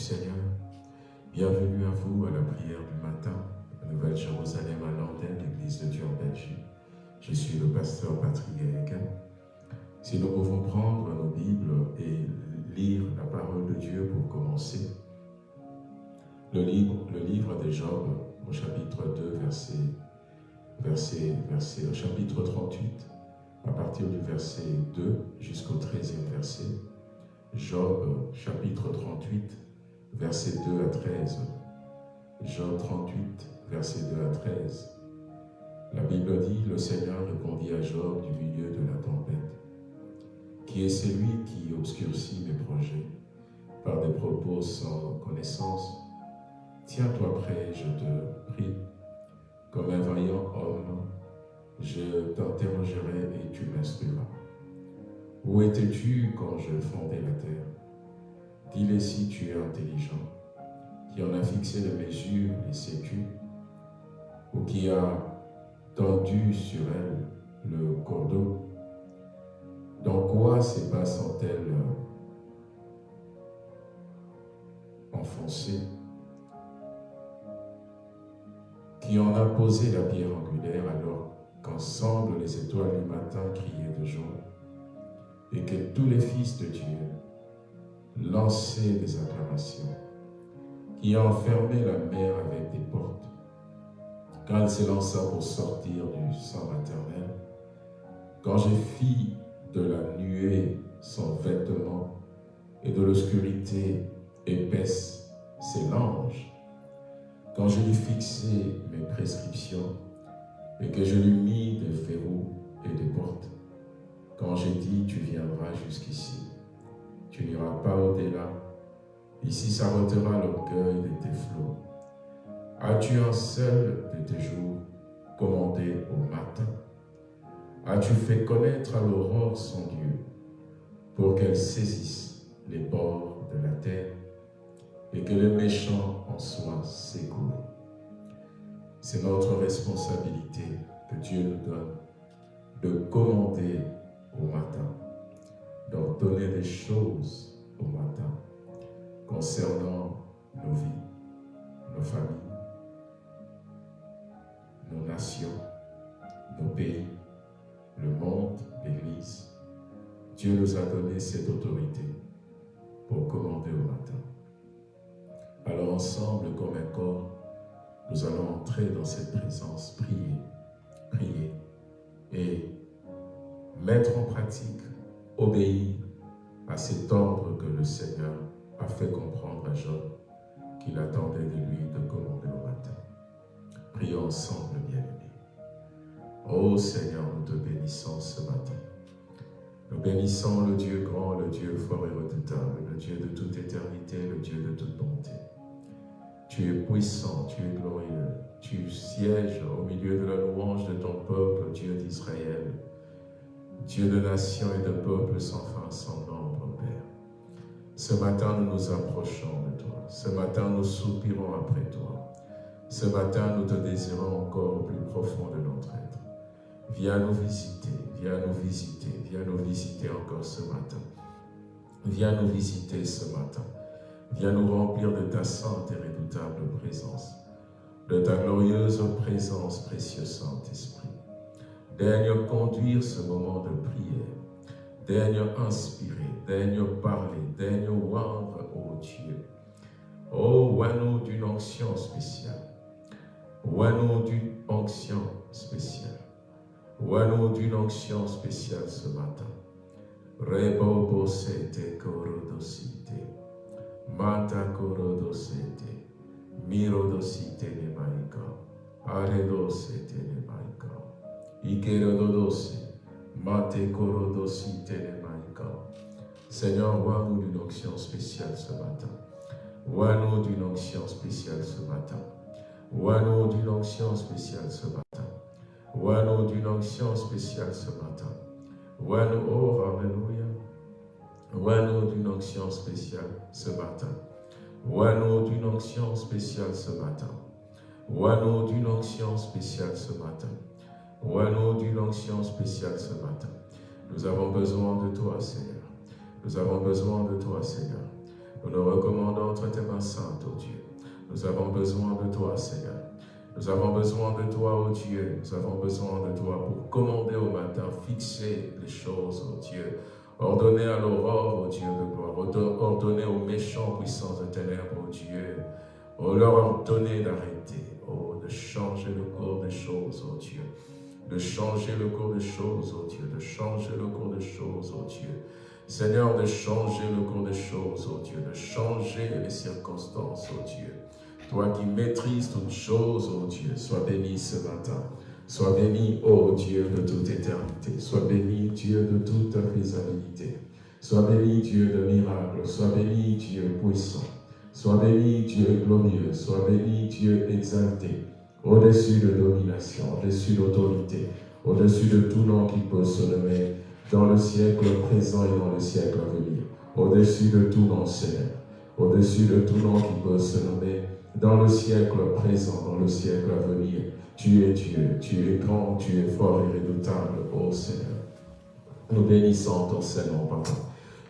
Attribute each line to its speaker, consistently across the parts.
Speaker 1: Seigneur. Job 38, verset 2 à 13. La Bible dit, le Seigneur répondit à Job du milieu de la tempête. Qui est celui qui obscurcit mes projets par des propos sans connaissance? Tiens-toi prêt, je te prie. Comme un vaillant homme, je t'interrogerai et tu m'instruiras. Où étais-tu quand je fondais la terre? Dis-le si tu es intelligent, qui en a fixé les mesures, les sécu, ou qui a tendu sur elle le cordeau. Dans quoi ces bas sont-elles enfoncées? Qui en a posé la pierre angulaire alors qu'ensemble les étoiles du matin criaient de joie et que tous les fils de Dieu lançaient des acclamations, qui a enfermé la mer avec des portes, quand elle s'élança pour sortir du sang maternel, quand j'ai fis de la nuée son vêtement et de l'obscurité épaisse ses langes, quand je lui fixai mes prescriptions et que je lui mis des verrous et des portes, quand j'ai dit tu viendras jusqu'ici, tu n'iras pas au-delà, ici s'arrêtera l'orgueil de tes flots. As-tu un seul de tes jours commandé au matin? As-tu fait connaître à l'aurore son Dieu pour qu'elle saisisse les bords de la terre et que le méchant en soit secouru. C'est notre responsabilité que Dieu nous donne de commander au matin, d'ordonner des choses au matin concernant nos vies, nos familles, nos nations, nos pays, le monde, l'Église. Dieu nous a donné cette autorité pour commander au matin. Alors ensemble, comme un corps, nous allons entrer dans cette présence, prier, prier et mettre en pratique, obéir à cet ordre que le Seigneur a fait comprendre à Job qu'il attendait de lui de commander au matin. Prions ensemble, bien-aimés. Ô Seigneur, nous te bénissons ce matin. Nous bénissons le Dieu grand, le Dieu fort et redoutable, le Dieu de toute éternité, le Dieu de toute bonté. Tu es puissant, tu es glorieux. Tu sièges au milieu de la louange de ton peuple, Dieu d'Israël. Dieu de nations et de peuples sans fin, sans Père. Ce matin, nous nous approchons de toi. Ce matin, nous soupirons après toi. Ce matin, nous te désirons encore au plus profond de notre être. Viens nous visiter, viens nous visiter, viens nous visiter encore ce matin. Viens nous visiter ce matin. Viens nous remplir de ta sainte et redoutable présence, de ta glorieuse présence, précieux Saint-Esprit. Daigne conduire ce moment de prière, daigne inspirer, daigne parler, daigne oindre, ô Dieu. Oh, oins-nous d'une onction spéciale, oins-nous d'une onction spéciale, oins-nous d'une onction spéciale ce matin. Rebo sete corodosite. Mata korodosete, mirodosite ne maika, aredosete ne maika, ikerododose, mate korodosite ne. Seigneur, vois-nous d'une onction spéciale ce matin. Vois-nous d'une onction spéciale ce matin. Vois-nous d'une onction spéciale ce matin. Vois-nous d'une onction spéciale ce matin. Vois-nous, oh, Alléluia. Vois-nous d'une onction spéciale ce matin. Vois-nous d'une onction spéciale ce matin. Vois-nous d'une onction spéciale ce matin. Vois-nous d'une onction spéciale ce matin. Nous avons besoin de toi, Seigneur. Nous avons besoin de toi, Seigneur. Nous nous recommandons entre tes mains saintes, ô Dieu. Nous avons besoin de toi, Seigneur. Nous avons besoin de toi, ô Dieu. Nous avons besoin de toi pour commander au matin, fixer les choses, ô Dieu. Ordonner à l'aurore, ô Dieu de gloire. Ordonner aux méchants puissances de ténèbres, ô Dieu. Oh, leur ordonner d'arrêter, oh, de changer le cours des choses, ô Dieu. De changer le cours des choses, ô Dieu. De changer le cours des choses, ô Dieu. Seigneur, de changer le cours des choses, ô Dieu. De changer les circonstances, ô Dieu. Toi qui maîtrises toutes choses, ô Dieu, sois béni ce matin. Sois béni, ô Dieu, de toute éternité. Sois béni, Dieu, de toute faisabilité. Sois béni, Dieu de miracles. Sois béni, Dieu puissant. Sois béni, Dieu glorieux. Sois béni, Dieu exalté. Au-dessus de domination, au-dessus d'autorité, au-dessus de tout nom qui peut se nommer dans le siècle présent et dans le siècle à venir. Au-dessus de tout nom, Seigneur. Au-dessus de tout nom qui peut se nommer dans le siècle présent, dans le siècle à venir. Tu es Dieu, tu es grand, tu es fort et redoutable, ô Seigneur. Nous bénissons ton Seigneur, Papa.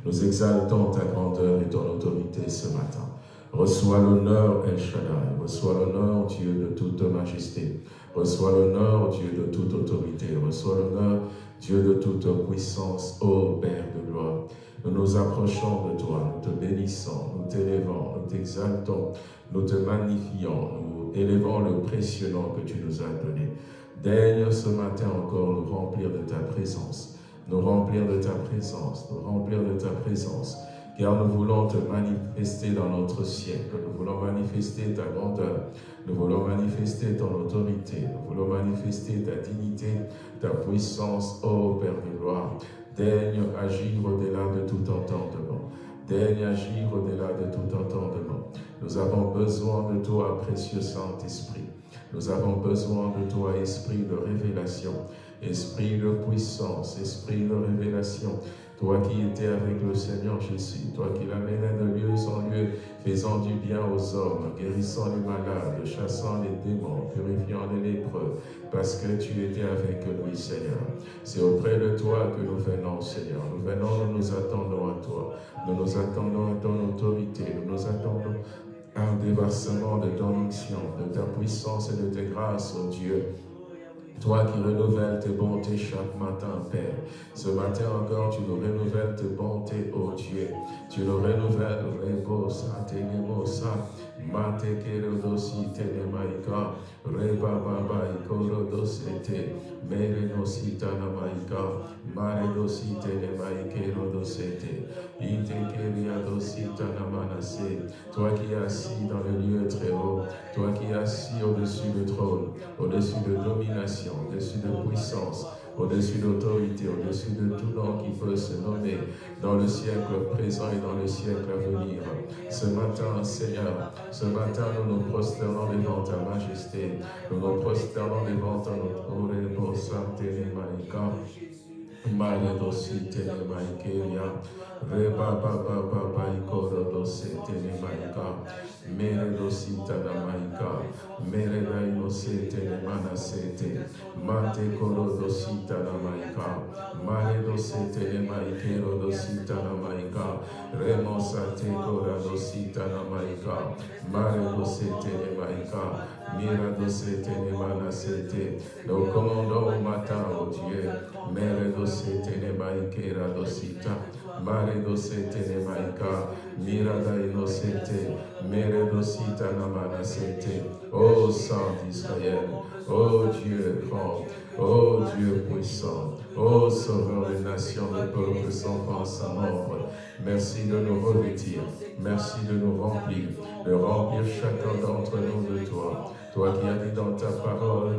Speaker 1: Nous exaltons ta grandeur et ton autorité ce matin. Reçois l'honneur, El Shaddai. Reçois l'honneur, Dieu de toute majesté. Reçois l'honneur, Dieu de toute autorité. Reçois l'honneur, Dieu de toute puissance, ô Père de gloire. Nous nous approchons de toi, nous te bénissons, nous t'élevons, nous t'exaltons, nous te magnifions, nous élevons le précieux nom que tu nous as donné. Daigne ce matin encore nous remplir de ta présence, nous remplir de ta présence, nous remplir de ta présence, car nous voulons te manifester dans notre siècle, nous voulons manifester ta grandeur, nous voulons manifester ton autorité, nous voulons manifester ta dignité, ta puissance, ô Père de gloire. Daigne agir au-delà de tout entendement. Daigne agir au-delà de tout entendement. Nous avons besoin de toi, précieux Saint-Esprit. Nous avons besoin de toi, Esprit de révélation, Esprit de puissance, Esprit de révélation. Toi qui étais avec le Seigneur Jésus, toi qui l'amenais de lieu en lieu, faisant du bien aux hommes, guérissant les malades, chassant les démons, purifiant les lépreux, parce que tu étais avec lui, Seigneur. C'est auprès de toi que nous venons, Seigneur. Nous venons, nous nous attendons à toi. Nous nous attendons à ton autorité. Nous nous attendons à un déversement de ton onction, de ta puissance et de tes grâces, oh Dieu. Toi qui renouvelles tes bontés chaque matin, Père. Ce matin encore, tu nous renouvelles tes bontés, oh Dieu. Tu nous renouvelles, repose, atenemosa, mate kero dosi telemaika, reba baba ikoro dosete, mere nosita namaika, mare dosi Toi qui es assis dans le lieu très haut, toi qui es assis au-dessus du trône, au-dessus de domination, au-dessus de puissance, au-dessus d'autorité, au-dessus de tout nom qui peut se nommer dans le siècle présent et dans le siècle à venir. Ce matin, Seigneur, ce matin, nous nous prosternons devant ta majesté, nous nous prosternons devant ton Santé Maïka. Mare dosi tene maikeria, reba baba baba ikoro dosi tene maika, mere dosi tana maika, mere da inose tene mana sete, mate koro dosi tana maika, mare dosi tene maikero dosi tana maika, remo sate kora dosi tana maika, mare dosi tene maika, mira dosi tene mana sete, nous commandons au matin, au Dieu, mere dosi tene maikera dosita, dosita namana sete, ô Saint d'Israël, ô Dieu grand, ô Dieu puissant, ô Sauveur des nations, des peuples sans fin, sans nombre, merci de nous revêtir, merci de nous remplir, de remplir chacun d'entre nous de toi. Toi qui as dit dans ta parole,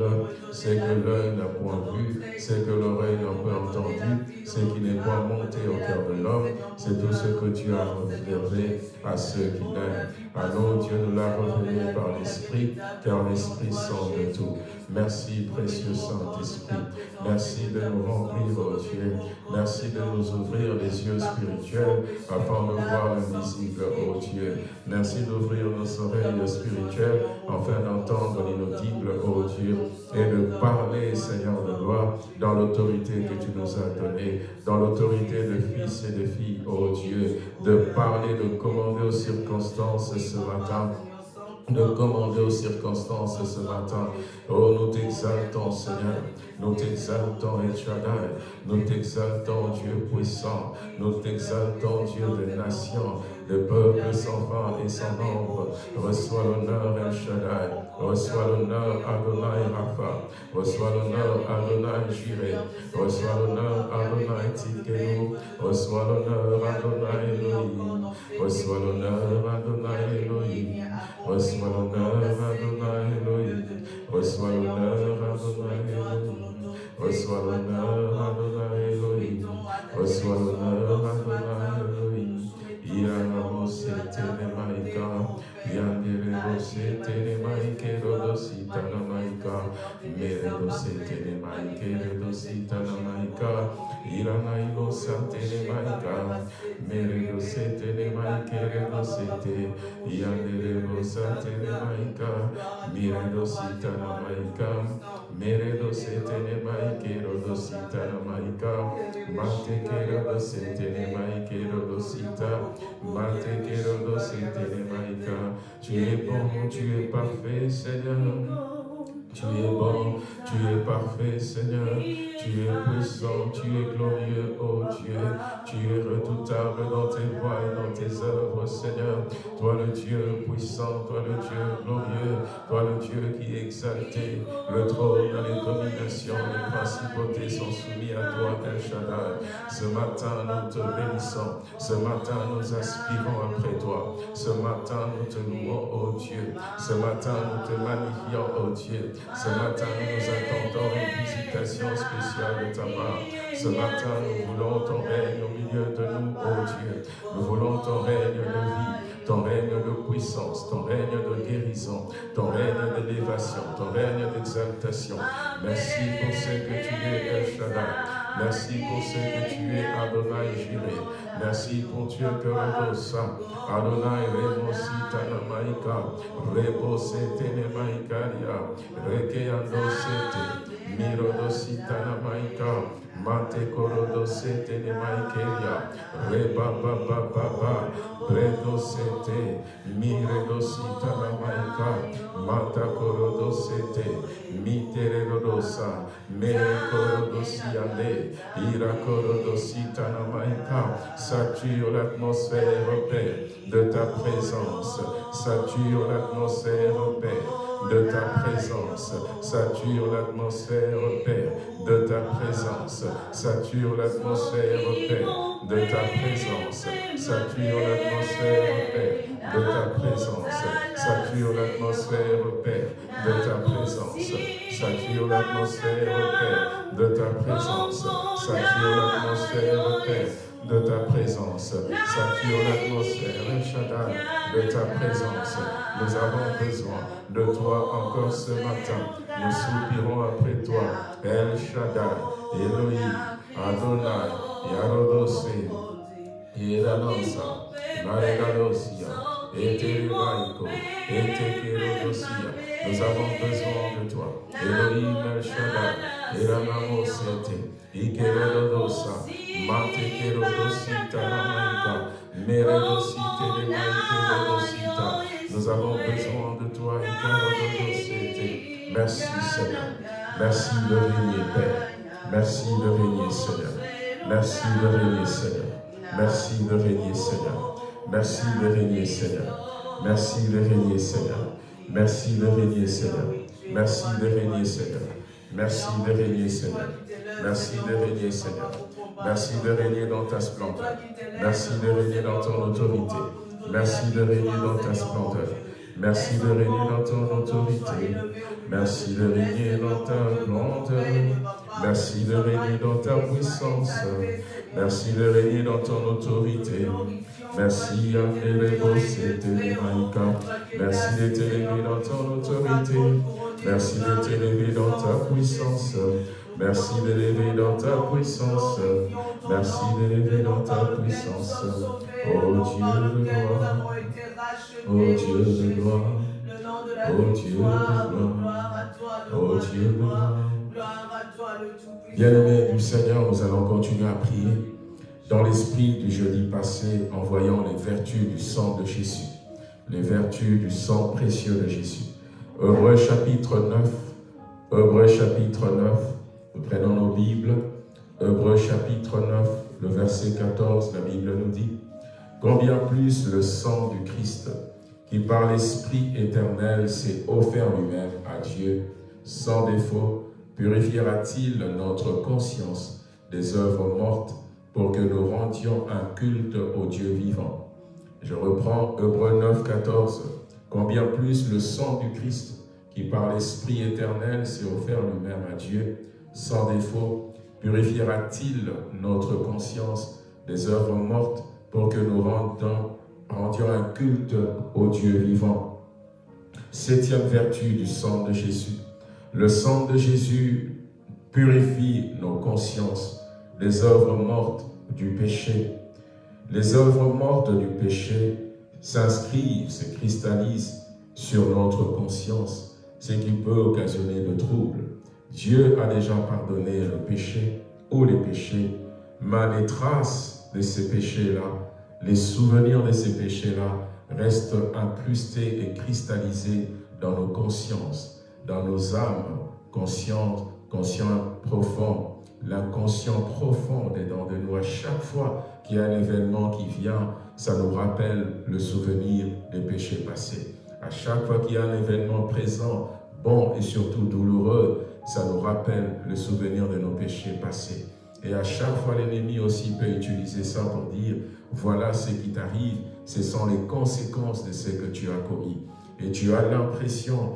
Speaker 1: c'est que l'œil n'a point vu, c'est que l'oreille n'a point entendu, c'est qui n'est point monté au cœur de l'homme, c'est tout ce que tu as réservé à ceux qui l'aiment. Allons, Dieu nous l'a révélé par l'Esprit, car l'Esprit sent de tout. Merci, précieux Saint-Esprit. Merci de nous remplir, oh Dieu. Merci de nous ouvrir les yeux spirituels afin de voir l'invisible, oh Dieu. Merci d'ouvrir nos oreilles spirituelles afin d'entendre l'inaudible, oh Dieu, et de parler, Seigneur de gloire, dans l'autorité que tu nous as donnée, dans l'autorité de fils et de filles, ô Dieu, de parler, de commander aux circonstances ce matin de commander aux circonstances ce matin. Oh, nous t'exaltons, Seigneur. Nous t'exaltons, El Nous t'exaltons, Dieu puissant. Nous t'exaltons, Dieu des nations le peuple sans fin et sans nombre. Reçois l'honneur El Shaddai, reçois l'honneur Adonai Rapha, reçois l'honneur Adonai Jireh, reçois l'honneur Adonai Tikenu, reçois l'honneur Adonai Elohim, reçois l'honneur Adonai Elohim, reçois l'honneur Adonai Elohim, reçois l'honneur Adonai Elohim, reçois l'honneur Adonai Elohim, reçois l'honneur Adonai Elohim. Yanamo Setene Mero sentene maike, redo sitana maika, irana ilo santene maika, Mero sentene maike, redo sete, yandere lo santene maika, Mero sitana maika, Mero sentene maike, redo sitana maika, Mate kero do sentene sita, Mate kero do sentene maika, Tu es bon, tu es parfait, Seigneur. Tu es bon, tu es parfait, Seigneur. Tu es puissant, tu es glorieux, oh Dieu. Tu es redoutable dans tes voies et dans tes œuvres, Seigneur. Toi le Dieu puissant, toi le Dieu glorieux, toi le Dieu qui est exalté. Le trône, les dominations, les principautés sont soumis à toi, El. Ce matin, nous te bénissons. Ce matin, nous aspirons après toi. Ce matin, nous te louons, oh Dieu. Ce matin, nous te magnifions, oh Dieu. Ce matin, nous attendons une visitation spéciale ta part. Ce matin, nous voulons ton règne au milieu de nous, oh Dieu. Nous voulons ton règne de vie, ton règne de puissance, ton règne de guérison, ton règne d'élévation, ton règne d'exaltation. Merci pour ce que tu es, El. Merci pour ce que tu es, Adonai Jireh. Merci pour Dieu que Rodosa. Adonai Remosita Namaika. Rebosete Nemaikaria. Rekeando Sete. Mirodosita mate korodo sete ne maikeria. Reba ba ba ba ba redo sete. Mire do sita na maika. Mata korodo sete. Mitere rodosa mere korodo siande ira korodo sita na maika. Sature l'atmosphère Père de ta présence. Sature l'atmosphère Père de ta présence. Sature l'atmosphère, Père, de ta présence. Sature l'atmosphère, Père, de ta présence. Sature l'atmosphère, Père, de ta présence. Sature l'atmosphère, Père, de ta présence. Sature l'atmosphère, Père, de ta présence. Sature l'atmosphère, Père, de ta présence. Sature l'atmosphère, Shaddai, de ta présence. Nous avons besoin de toi encore ce matin. Nous soupirons après toi. El Shaddai, Elohim, Adonai, Yarodose, Yedanonsa, Maregadosia, Eteribaiko, Etekerodosia. Nous avons besoin de toi. Elohim El Shaddai, Eramamosete, Ikerodosa, Mate Kerodosita Namaika, Meredosite de Maikerodosita. Nous avons besoin de toi, Ikerodosete. Merci Seigneur. Merci de régner, Père. Merci de régner, Seigneur. Merci de régner, Seigneur. Merci de régner, Seigneur. Merci de régner, Seigneur. Merci de régner, Seigneur. Merci de régner, Seigneur. Merci de régner, Seigneur. Merci de régner, Seigneur. Merci de régner, Seigneur. Merci de régner dans ta splendeur. Merci de régner dans ton autorité. Merci de régner dans ta splendeur. Merci de régner dans ton autorité. Merci de régner dans ta splendeur. Merci de régner dans ta puissance. Merci de régner dans ton autorité. Merci, Merci de t'élever dans ton autorité. Merci de t'élever dans ta puissance. Merci de l'élever dans ta puissance. Merci de l'élever dans ta puissance. Oh Dieu de gloire. Oh Dieu de gloire. Oh Dieu de gloire. Oh Dieu de gloire. Bien-aimés du Seigneur, nous allons continuer à prier dans l'esprit du jeudi passé en voyant les vertus du sang de Jésus. Les vertus du sang précieux de Jésus. Hebreu chapitre 9. Hebreu chapitre 9. Nous prenons nos Bibles. Hebreu chapitre 9, le verset 14, la Bible nous dit Combien plus le sang du Christ, qui par l'Esprit éternel s'est offert lui-même à Dieu, sans défaut, purifiera-t-il notre conscience des œuvres mortes pour que nous rendions un culte au Dieu vivant. Je reprends Hébreu 9, 14. Combien plus le sang du Christ, qui par l'Esprit éternel s'est offert lui-même à Dieu, sans défaut, purifiera-t-il notre conscience des œuvres mortes pour que nous rendions, rendions un culte au Dieu vivant? Septième vertu du sang de Jésus, le sang de Jésus purifie nos consciences des œuvres mortes du péché. Les œuvres mortes du péché s'inscrivent, se cristallisent sur notre conscience, ce qui peut occasionner de troubles. Dieu a déjà pardonné le péché ou les péchés, mais les traces de ces péchés-là, les souvenirs de ces péchés-là restent incrustés et cristallisés dans nos consciences dans nos âmes conscientes, conscients profonds. L'inconscient profond est dans de nous. À chaque fois qu'il y a un événement qui vient, ça nous rappelle le souvenir des péchés passés. À chaque fois qu'il y a un événement présent, bon et surtout douloureux, ça nous rappelle le souvenir de nos péchés passés. Et à chaque fois, l'ennemi aussi peut utiliser ça pour dire, voilà ce qui t'arrive, ce sont les conséquences de ce que tu as commis. Et tu as l'impression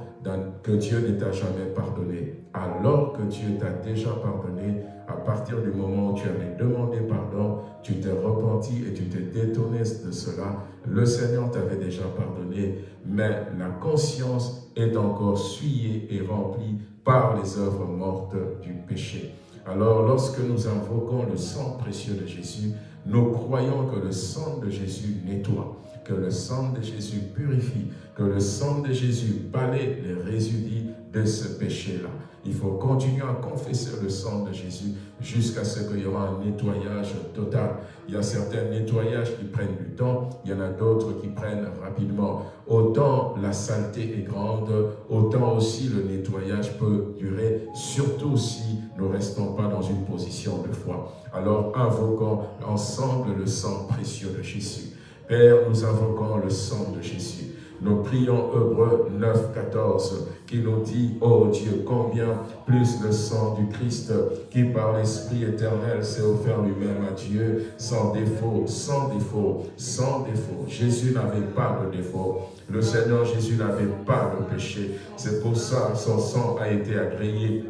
Speaker 1: que Dieu ne t'a jamais pardonné, alors que Dieu t'a déjà pardonné, à partir du moment où tu avais demandé pardon, tu t'es repenti et tu t'es détourné de cela, le Seigneur t'avait déjà pardonné, mais la conscience est encore souillée et remplie par les œuvres mortes du péché. Alors, lorsque nous invoquons le sang précieux de Jésus, nous croyons que le sang de Jésus nettoie que le sang de Jésus purifie, que le sang de Jésus balaye les résidus de ce péché-là. Il faut continuer à confesser le sang de Jésus jusqu'à ce qu'il y aura un nettoyage total. Il y a certains nettoyages qui prennent du temps, il y en a d'autres qui prennent rapidement. Autant la saleté est grande, autant aussi le nettoyage peut durer, surtout si nous ne restons pas dans une position de foi. Alors invoquons ensemble le sang précieux de Jésus. Père, nous invoquons le sang de Jésus. Nous prions Hébreu 9, 14, qui nous dit, oh Dieu, combien plus le sang du Christ, qui par l'Esprit éternel s'est offert lui-même à Dieu, sans défaut, sans défaut, sans défaut. Jésus n'avait pas de défaut. Le Seigneur Jésus n'avait pas de péché. C'est pour ça que son sang a été agréé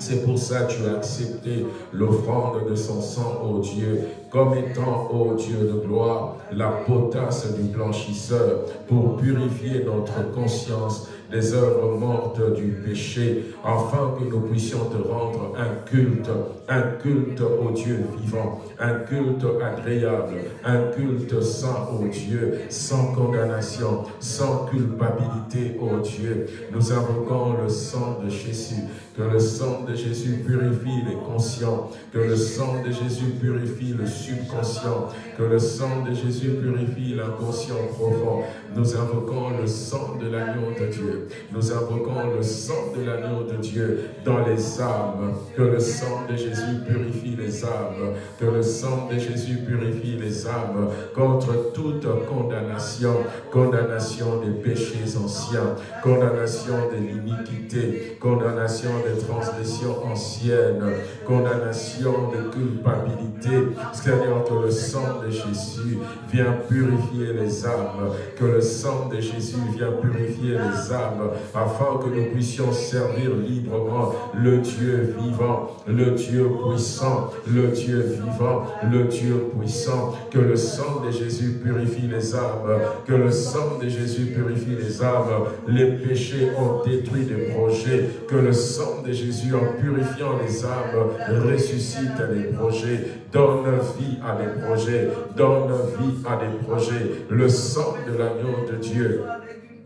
Speaker 1: c'est pour ça que tu as accepté l'offrande de son sang, ô Dieu, comme étant, ô Dieu de gloire, la potasse du blanchisseur pour purifier notre conscience des œuvres mortes du péché, afin que nous puissions te rendre un culte, un culte au Dieu vivant, un culte agréable, un culte saint au Dieu, sans condamnation, sans culpabilité au Dieu. Nous invoquons le sang de Jésus, que le sang de Jésus purifie les conscients, que le sang de Jésus purifie le subconscient, que le sang de Jésus purifie l'inconscient profond. Nous invoquons le sang de l'agneau de Dieu. Nous invoquons le sang de l'agneau de Dieu dans les âmes. Que le sang de Jésus purifie les âmes. Que le sang de Jésus purifie les âmes contre toute condamnation. Condamnation des péchés anciens. Condamnation de l'iniquité. Condamnation des transgressions anciennes. Condamnation de culpabilité. Seigneur, que le sang de Jésus vient purifier les âmes. Sang de Jésus vient purifier les âmes afin que nous puissions servir librement le Dieu vivant, le Dieu puissant, le Dieu vivant, le Dieu puissant. Que le sang de Jésus purifie les âmes, que le sang de Jésus purifie les âmes. Les péchés ont détruit des projets, que le sang de Jésus en purifiant les âmes ressuscite les projets, donne vie à des projets, donne vie à des projets. Le sang de l'agneau de Dieu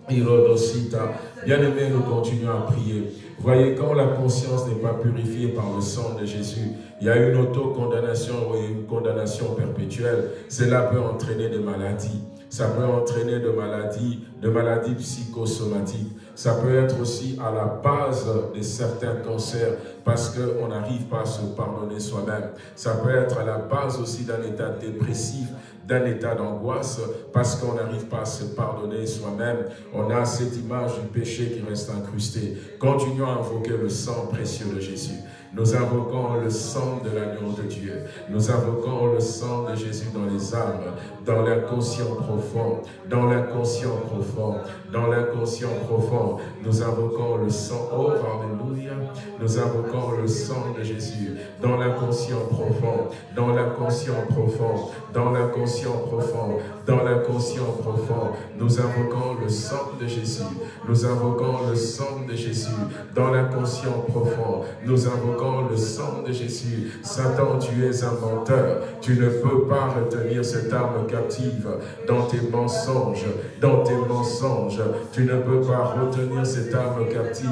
Speaker 1: Bien aimé, nous continuons à prier. Voyez, quand la conscience n'est pas purifiée par le sang de Jésus, il y a une auto-condamnation ou une condamnation perpétuelle. Cela peut entraîner des maladies. Ça peut entraîner de maladies, de maladies psychosomatiques. Ça peut être aussi à la base de certains cancers parce qu'on n'arrive pas à se pardonner soi-même. Ça peut être à la base aussi d'un état dépressif d'un état d'angoisse parce qu'on n'arrive pas à se pardonner soi-même. On a cette image du péché qui reste incrustée. Continuons à invoquer le sang précieux de Jésus. Nous invoquons le sang de l'agneau de Dieu. Nous invoquons le sang de Jésus dans les âmes, dans l'inconscient profond, dans l'inconscient profond, dans l'inconscient profond. Nous invoquons le sang, oh Alléluia, nous invoquons le sang de Jésus dans l'inconscient profond, dans l'inconscient profond, dans l'inconscient profond, dans l'inconscient profond. Nous invoquons le sang de Jésus, nous invoquons le sang de Jésus dans l'inconscient profond. Nous invoquons le sang de Jésus. Satan, tu es un menteur. Tu ne peux pas retenir cette âme captive dans tes mensonges, dans tes mensonges. Tu ne peux pas retenir cette âme captive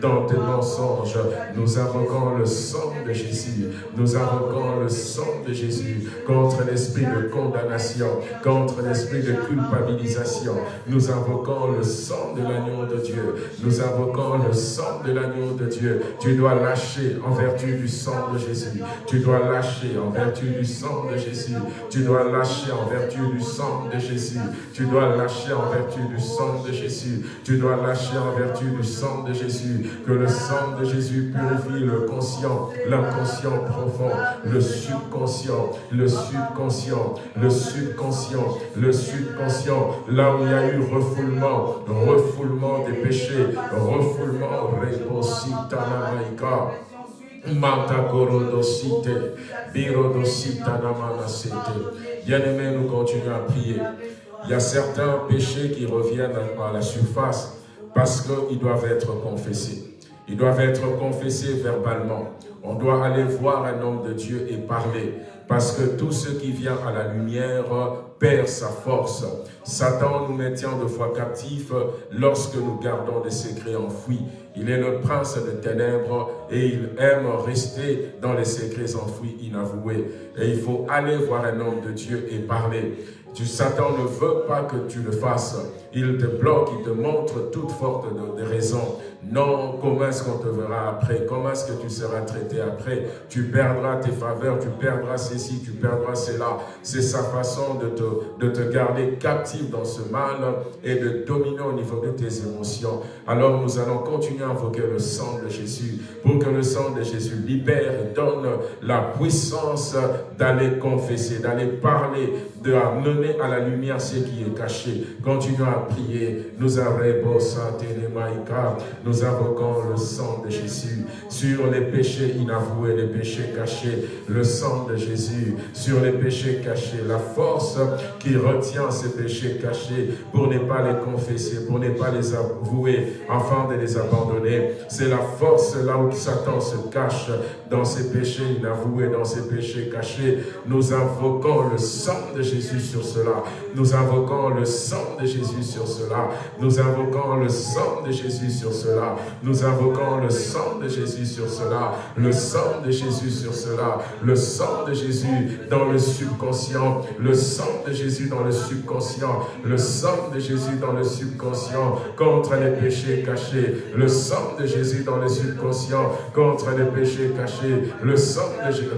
Speaker 1: dans tes mensonges. Nous invoquons le sang de Jésus. Nous invoquons le sang de Jésus contre l'esprit de condamnation, contre l'esprit de culpabilisation. Nous invoquons le sang de l'agneau de Dieu. Nous invoquons le sang de l'agneau de Dieu. Tu dois lâcher en vertu du sang de Jésus. Tu dois lâcher en vertu du sang de Jésus. Tu dois lâcher en vertu du sang de Jésus. Tu dois lâcher en vertu du sang de Jésus. Tu dois lâcher en vertu du sang de Jésus. Que le sang de Jésus purifie le conscient, l'inconscient profond, le subconscient, le subconscient, le subconscient, le subconscient. Là où il y a eu refoulement, refoulement des péchés, refoulement, reposita namaika. Bien-aimés, nous continuons à prier. Il y a certains péchés qui reviennent à la surface parce qu'ils doivent être confessés. Ils doivent être confessés verbalement. On doit aller voir un homme de Dieu et parler. Parce que tout ce qui vient à la lumière perd sa force. Satan nous maintient de fois captifs lorsque nous gardons des secrets enfouis. Il est le prince de ténèbres et il aime rester dans les secrets enfouis inavoués. Et il faut aller voir un homme de Dieu et parler. Satan ne veut pas que tu le fasses. Il te bloque, il te montre toutes sortes de, de raisons. Non, comment est-ce qu'on te verra après? Comment est-ce que tu seras traité après? Tu perdras tes faveurs, tu perdras ceci, tu perdras cela. C'est sa façon de te, de te garder captif dans ce mal et de dominer au niveau de tes émotions. Alors nous allons continuer à invoquer le sang de Jésus pour que le sang de Jésus libère et donne la puissance d'aller confesser, d'aller parler, de mener à la lumière ce qui est caché. Continuons à prier. Nous avons nous invoquons le sang de Jésus sur les péchés inavoués, les péchés cachés, le sang de Jésus sur les péchés cachés, la force qui retient ces péchés cachés pour ne pas les confesser, pour ne pas les avouer, afin de les abandonner. C'est la force là où Satan se cache dans ces péchés inavoués, dans ces péchés cachés. Nous invoquons le sang de Jésus sur cela. Nous invoquons le sang de Jésus sur cela. Nous invoquons le sang de Jésus sur cela. Nous invoquons le sang de Jésus sur cela, le sang de Jésus sur cela, le sang de Jésus dans le subconscient, le sang de Jésus dans le subconscient, le sang de Jésus dans le subconscient contre les péchés cachés, le sang de Jésus dans le subconscient contre les péchés cachés, le sang de Jésus,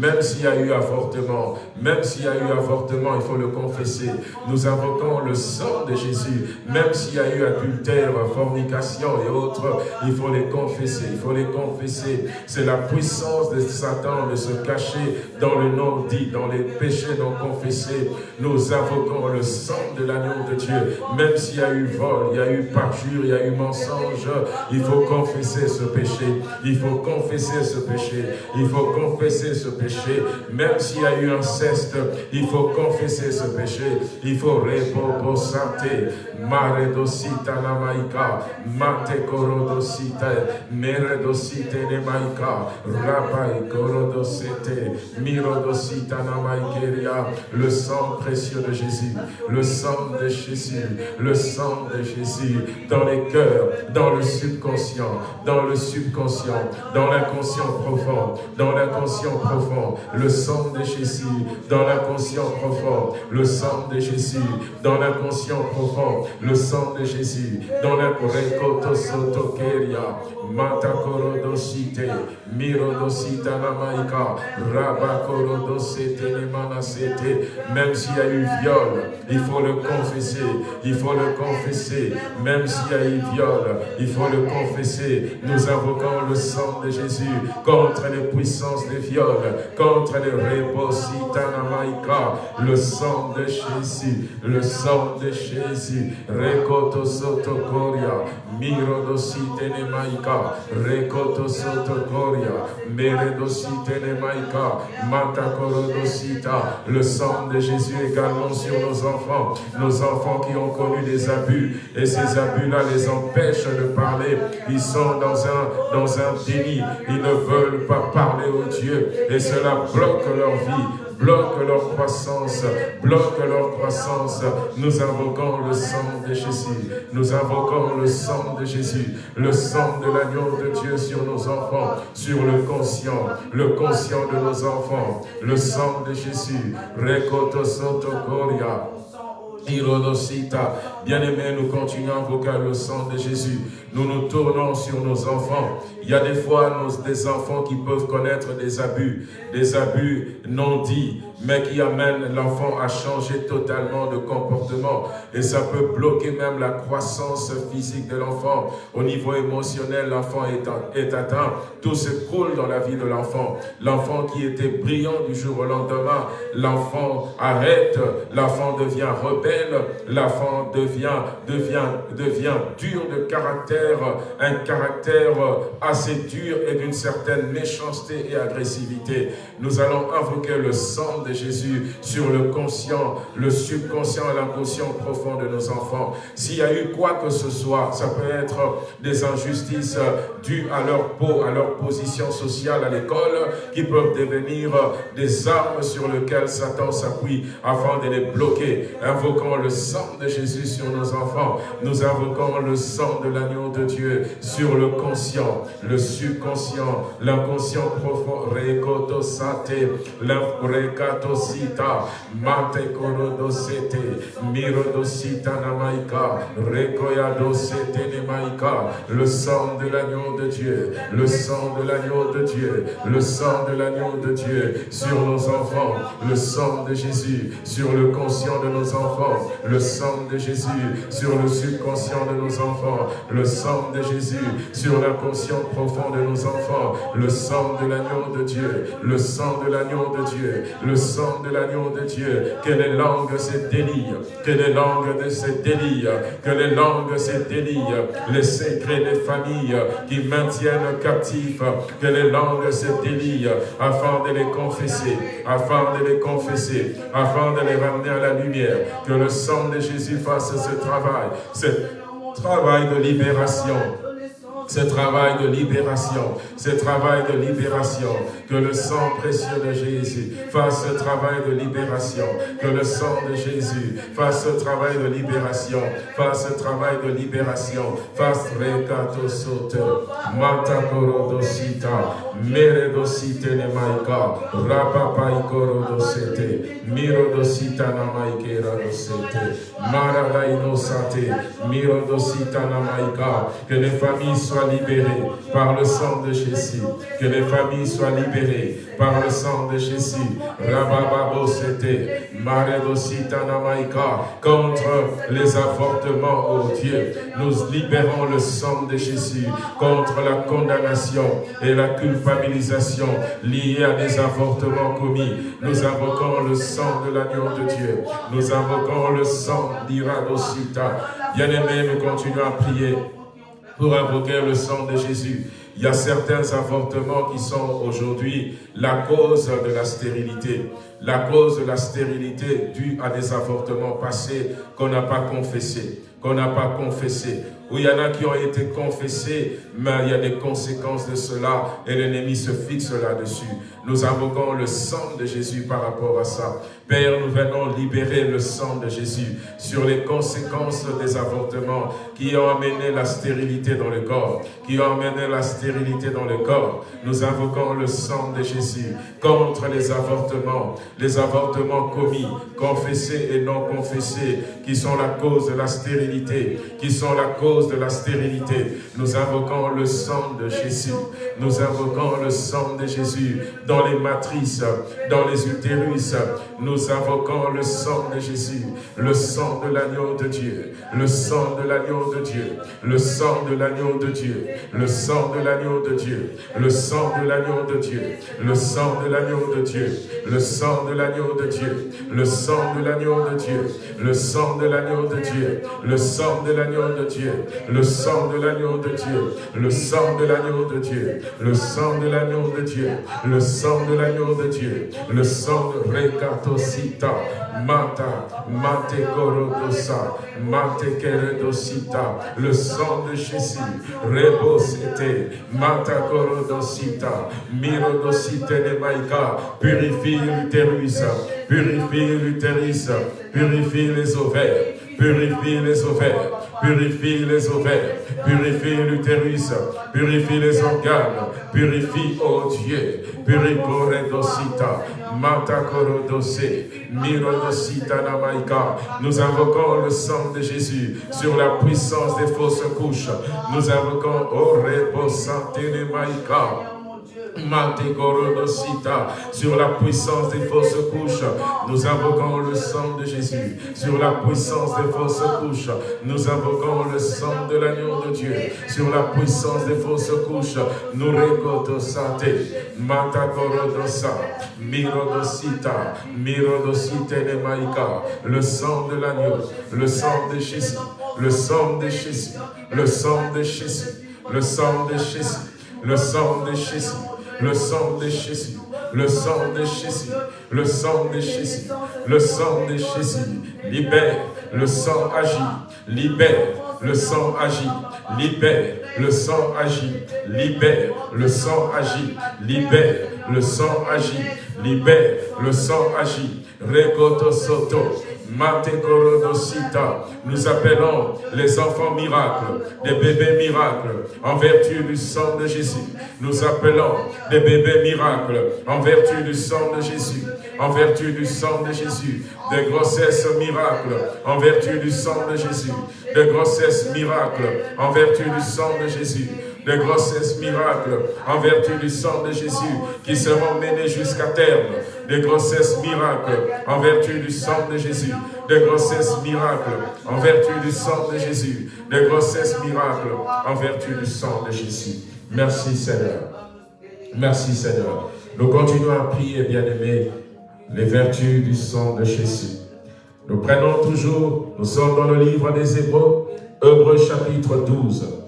Speaker 1: même s'il y a eu avortement, même s'il y a eu avortement, il faut le confesser. Nous invoquons le sang de Jésus. Même s'il y a eu adultère, fornication et autres, il faut les confesser. Il faut les confesser. C'est la puissance de Satan de se cacher dans le nom dit, dans les péchés non confessés. Nous invoquons le sang de l'agneau de Dieu. Même s'il y a eu vol, il y a eu parjure, il y a eu mensonge, il faut confesser ce péché. Il faut confesser confesser ce péché. Il faut confesser ce péché. Même s'il y a eu un ceste, il faut confesser ce péché. Il faut repopo santé. Mare dosita. Mate korodosita. Mere dosite ne dosita. Le sang précieux de Jésus. Le sang de Jésus. Le sang de Jésus. Dans les cœurs, dans le subconscient, dans le subconscient, dans l'inconscient profond, dans l'inconscient profond, le sang de Jésus, dans l'inconscient profond, le sang de Jésus, dans l'inconscient profond, le sang de Jésus, dans l'incorekoto sotokeria, matakorodosite, mirodosita namaika, rabakorodosete nemanasete, même s'il y a eu viol, il faut le confesser, il faut le confesser, même s'il y a eu viol, il faut le confesser. Nous invoquons le sang de Jésus contre les puissances des viols, contre les repositanamaika, le sang de Jésus, le sang de Jésus, rekoto sotokoria, mirodosite le sang de Jésus également sur nos enfants, nos enfants qui ont connu des abus, et ces abus-là les empêchent de parler, ils sont dans un, dans un déni, ils ne veulent pas parler au Dieu, et cela bloque leur vie, bloque leur croissance, bloque leur croissance. Nous invoquons le sang de Jésus. Nous invoquons le sang de Jésus, le sang de l'agneau de Dieu sur nos enfants, sur le conscient, le conscient de nos enfants, le sang de Jésus. Rekoto soto koria. Bien-aimés, nous continuons à invoquer le sang de Jésus. Nous nous tournons sur nos enfants. Il y a des fois des enfants qui peuvent connaître des abus, des abus non dits, mais qui amènent l'enfant à changer totalement de comportement. Et ça peut bloquer même la croissance physique de l'enfant. Au niveau émotionnel, l'enfant est, est atteint. Tout se coule dans la vie de l'enfant. L'enfant qui était brillant du jour au lendemain, l'enfant arrête, l'enfant devient rebelle, l'enfant devient, devient, devient dur de caractère, un caractère assez dur et d'une certaine méchanceté et agressivité. Nous allons invoquer le sang de Jésus sur le conscient, le subconscient et l'inconscient profond de nos enfants. S'il y a eu quoi que ce soit, ça peut être des injustices dues à leur peau, à leur position sociale à l'école, qui peuvent devenir des armes sur lesquelles Satan s'appuie afin de les bloquer. Invoquons le sang de Jésus sur nos enfants. Nous invoquons le sang de l'agneau de Dieu sur le conscient, le subconscient, l'inconscient profond, rekoto sate, l'infrekato sita, mate korodo sete, mirodo sita namaika, rekoyado sete nemaika, le sang de l'agneau de Dieu, le sang de l'agneau de Dieu, le sang de l'agneau de Dieu sur nos enfants, le sang de Jésus sur le conscient de nos enfants, le sang de Jésus sur le subconscient de nos enfants, le sang de Jésus sur l'inconscient profond de nos enfants, le sang de l'agneau de Dieu, le sang de l'agneau de Dieu, le sang de l'agneau de Dieu, que les langues se délient, que les langues se délient, que les langues se délient, les secrets des familles qui maintiennent captifs, que les langues se délient afin de les confesser, afin de les confesser, afin de les ramener à la lumière, que le sang de Jésus fasse ce travail, ce travail de libération, ce travail de libération, ce travail de libération, que le sang précieux de Jésus fasse ce travail de libération, que le sang de Jésus fasse ce travail de libération, fasse ce travail de libération, fasse recato soto, mata korodosita, meredosite ne maika, rapapai korodosete, mirodosita na maikera dosete, maragaino sate, mirodosita na maika, que les familles soient libérées par le sang de Jésus. Que les familles soient libérées par le sang de Jésus. Rabababo c'était contre les avortements, oh Dieu. Nous libérons le sang de Jésus contre la condamnation et la culpabilisation liée à des avortements commis. Nous invoquons le sang de l'agneau de Dieu. Nous invoquons le sang d'Iradosita. Bien-aimés, nous continuons à prier pour invoquer le sang de Jésus. Il y a certains avortements qui sont aujourd'hui la cause de la stérilité. La cause de la stérilité due à des avortements passés qu'on n'a pas confessés. Qu'on n'a pas confessé, où il y en a qui ont été confessés, mais il y a des conséquences de cela et l'ennemi se fixe là-dessus. Nous invoquons le sang de Jésus par rapport à ça. Père, nous venons libérer le sang de Jésus sur les conséquences des avortements qui ont amené la stérilité dans le corps, qui ont amené la stérilité dans le corps. Nous invoquons le sang de Jésus contre les avortements, les avortements commis, confessés et non confessés, qui sont la cause de la stérilité, qui sont la cause de la stérilité. Nous invoquons le sang de Jésus. Nous invoquons le sang de Jésus dans les matrices, dans les utérus. Nous invoquons le sang de Jésus, le sang de l'agneau de Dieu, le sang de l'agneau de Dieu, le sang de l'agneau de Dieu, le sang de l'agneau de Dieu, le sang de l'agneau de Dieu, le sang de l'agneau de Dieu, le sang de l'agneau de Dieu, le sang de l'agneau de Dieu, le sang de l'agneau de Dieu, le sang de l'agneau de Dieu, le sang de l'agneau de Dieu, le sang de l'agneau de Dieu, le sang de l'agneau de Dieu, le sang de l'agneau de Dieu, le sang de Rekatosita, Mata, Mate Korodosa, Mate Keredosita, le sang de Jésus, Rebosete, Mata Korodosita, Mirodosite de Maïka, purifie l'utérus, purifie l'utérus, purifie les ovaires, purifie les ovaires, purifie les ovaires, purifie l'utérus, purifie les organes, purifie, oh Dieu, purifie dosita, mata korodose, mirodosita namaika. Nous invoquons le sang de Jésus sur la puissance des fausses couches. Nous invoquons, oh reposante maïka sur la puissance des fausses couches, nous invoquons le sang de Jésus. Sur la puissance des fausses couches, nous invoquons le sang de l'agneau de Dieu. Sur la puissance des fausses couches, nous récotosate, matakorodosa, mirodosita, mirodosite de maïka, le sang de l'agneau, le sang de Jésus, le sang de Jésus, le sang de Jésus, le sang de Jésus, le sang de Jésus le sang de Jésus, le sang de Jésus, le sang de Jésus, le sang de Jésus, libère, le sang agit, libère, le sang agit, libère, le sang agit, libère, le sang agit, libère, le sang agit, libère, le sang agit, Rekoto Soto, nous appelons les enfants miracles, des bébés miracles, en vertu du sang de Jésus. Nous appelons des bébés miracles, en vertu du sang de Jésus. En vertu du sang de Jésus. Des grossesses miracles, en vertu du sang de Jésus. Des grossesses miracles, en vertu du sang de Jésus de grossesses miracles en vertu du sang de Jésus qui seront menées jusqu'à terme, des grossesses miracles en vertu du sang de Jésus, des grossesses miracles en vertu du sang de Jésus, des grossesses miracles en vertu du sang de Jésus. Merci Seigneur. Merci Seigneur. Nous continuons à prier, bien-aimés, les vertus du sang de Jésus. Nous prenons toujours, nous sommes dans le livre des Hébreux, Hébreux chapitre 12.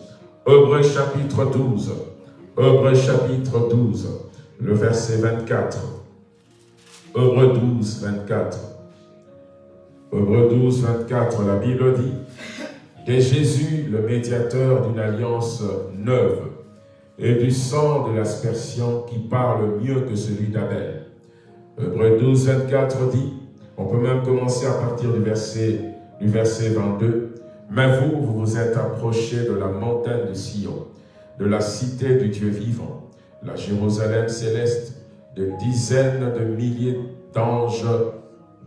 Speaker 1: Hébreux chapitre 12. Hébreux chapitre 12, le verset 24. Hébreux 12, 24. Hébreux 12, 24, la Bible dit « De Jésus, le médiateur d'une alliance neuve, et du sang de l'aspersion qui parle mieux que celui d'Abel. » Hébreux 12, 24 dit, on peut même commencer à partir du verset, du verset 22, « Mais vous, vous vous êtes approchés de la montagne de Sion, de la cité du Dieu vivant, la Jérusalem céleste, de dizaines de milliers d'anges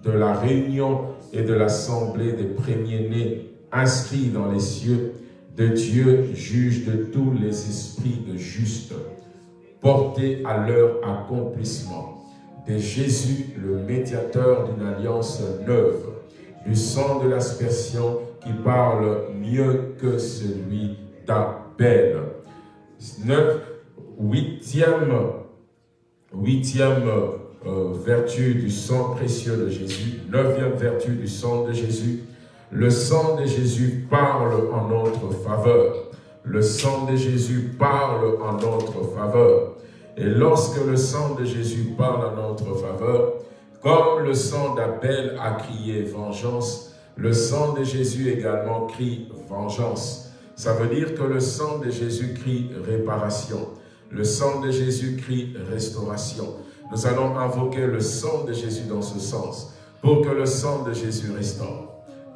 Speaker 1: de la réunion et de l'assemblée des premiers-nés inscrits dans les cieux, de Dieu, juge de tous les esprits de justes, portés à leur accomplissement, de Jésus, le médiateur d'une alliance neuve, du sang de l'aspersion qui parle mieux que celui d'Abel. Huitième huitième euh, vertu du sang précieux de Jésus, neuvième vertu du sang de Jésus, le sang de Jésus parle en notre faveur. le sang de Jésus parle en notre faveur. Et lorsque le sang de Jésus parle en notre faveur, comme le sang d'Abel a crié vengeance, le sang de Jésus également crie vengeance. Ça veut dire que le sang de Jésus crie réparation. Le sang de Jésus crie restauration. Nous allons invoquer le sang de Jésus dans ce sens, pour que le sang de Jésus restaure,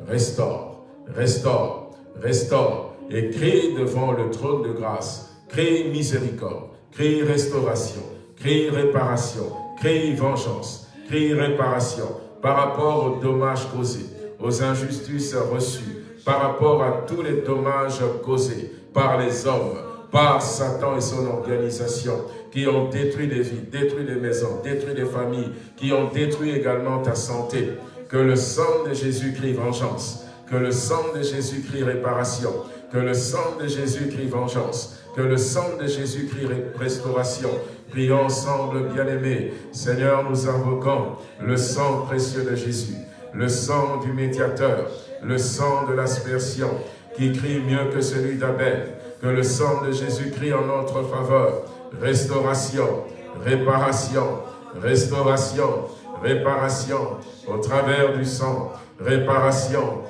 Speaker 1: restaure, restaure, restaure, et crie devant le trône de grâce, crie miséricorde, crie restauration, crie réparation, crie vengeance, crie réparation par rapport aux dommages causés, aux injustices reçues, par rapport à tous les dommages causés par les hommes, par Satan et son organisation, qui ont détruit des vies, détruit des maisons, détruit des familles, qui ont détruit également ta santé. Que le sang de Jésus crie vengeance, que le sang de Jésus crie réparation, que le sang de Jésus crie vengeance, que le sang de Jésus crie restauration. Prions ensemble, bien-aimés. Seigneur, nous invoquons le sang précieux de Jésus, le sang du médiateur, le sang de l'aspersion, qui crie mieux que celui d'Abel, que le sang de Jésus crie en notre faveur. Restauration, réparation, restauration, réparation, au travers du sang, réparation,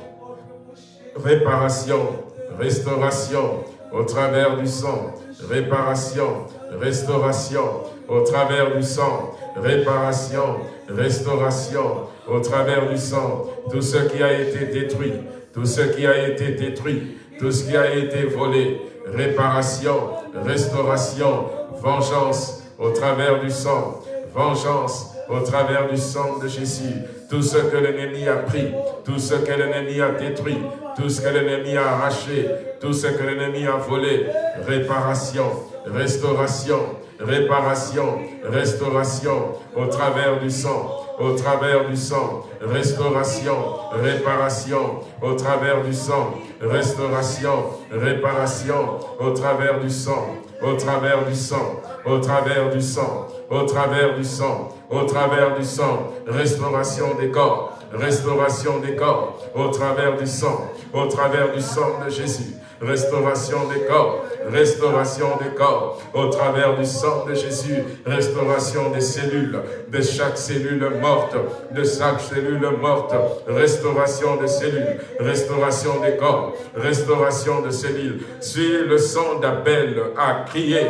Speaker 1: réparation, restauration, au travers du sang, réparation, restauration, au travers du sang, réparation, restauration, au travers du sang, tout ce qui a été détruit, tout ce qui a été détruit, tout ce qui a été volé, réparation, restauration, vengeance au travers du sang, vengeance au travers du sang de Jésus. Tout ce que l'ennemi a pris, tout ce que l'ennemi a détruit, tout ce que l'ennemi a arraché, tout ce que l'ennemi a volé, réparation, restauration, réparation, restauration au travers du sang, au travers du sang, restauration, réparation, au travers du sang, restauration, réparation, au travers du sang, au travers du sang, au travers du sang, au travers du sang, au travers du sang, restauration des corps, restauration des corps, au travers du sang, au travers du sang de Jésus, restauration des corps, restauration des corps, au travers du sang de Jésus, restauration des cellules, de chaque cellule morte, de chaque cellule morte, restauration des cellules, restauration des corps, restauration de cellules. Si le sang d'Abel a crié,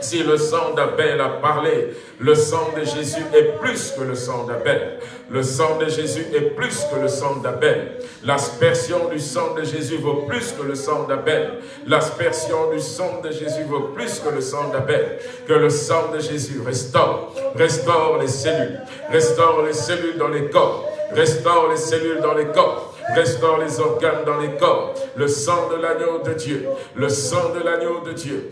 Speaker 1: si le sang d'Abel a parlé, le sang de Jésus est plus que le sang d'Abel. Le sang de Jésus est plus que le sang d'Abel. L'aspersion du sang de Jésus vaut plus que le sang d'Abel. L'aspersion du sang de Jésus vaut plus que le sang d'Abel. Que le sang de Jésus restaure, restaure les cellules, restaure les cellules dans les corps, restaure les cellules dans les corps, restaure les organes dans les corps. Le sang de l'agneau de Dieu, le sang de l'agneau de Dieu.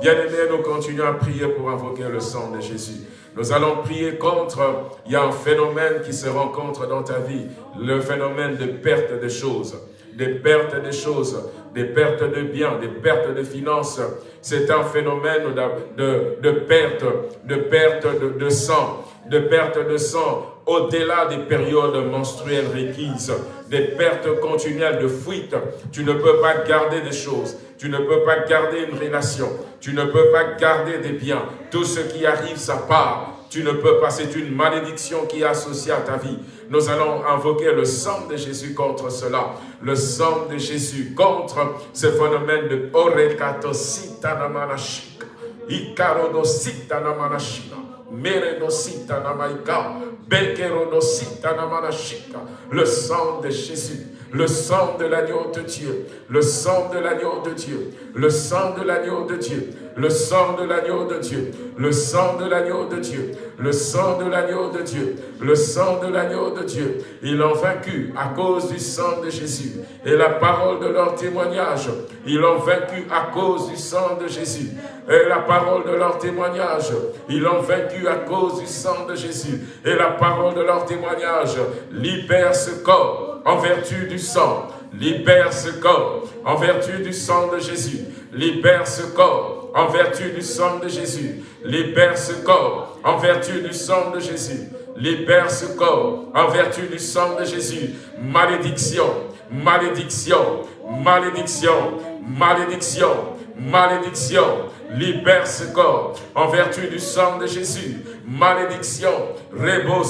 Speaker 1: Bien-aimés, nous continuons à prier pour invoquer le sang de Jésus. Nous allons prier contre, il y a un phénomène qui se rencontre dans ta vie, le phénomène de perte de choses. Des pertes de choses, des pertes de biens, des pertes de finances. C'est un phénomène de, de, perte, de perte de, de sang, de perte de sang au-delà des périodes menstruelles requises, des pertes continuelles de fuite. Tu ne peux pas garder des choses. Tu ne peux pas garder une relation. Tu ne peux pas garder des biens. Tout ce qui arrive, ça part. Tu ne peux pas, c'est une malédiction qui est associée à ta vie. Nous allons invoquer le sang de Jésus contre cela. Le sang de Jésus contre ce phénomène de Orekatositanamanashika. Ikarodositanamanashika. Meredositanamayika. Bekerodositanamanashika. Le sang de Jésus le sang de l'agneau de Dieu, le sang de l'agneau de Dieu, le sang de l'agneau de Dieu, le sang de l'agneau de Dieu, le sang de l'agneau de Dieu, le sang de l'agneau de Dieu, le sang de l'agneau de Dieu. Ils l'ont vaincu à cause du sang de Jésus et la parole de leur témoignage. Ils l'ont vaincu à cause du sang de Jésus et la parole de leur témoignage. Ils l'ont vaincu à cause du sang de Jésus et la parole de leur témoignage. Libère ce corps en vertu du sang. Libère ce corps en vertu du sang de Jésus. Libère ce corps en vertu du sang de Jésus. Libère ce corps en vertu du sang de Jésus. libère ce corps en vertu du sang de Jésus. Malédiction, malédiction, malédiction, malédiction, malédiction. Libère ce corps en vertu du sang de Jésus. Malédiction, rebo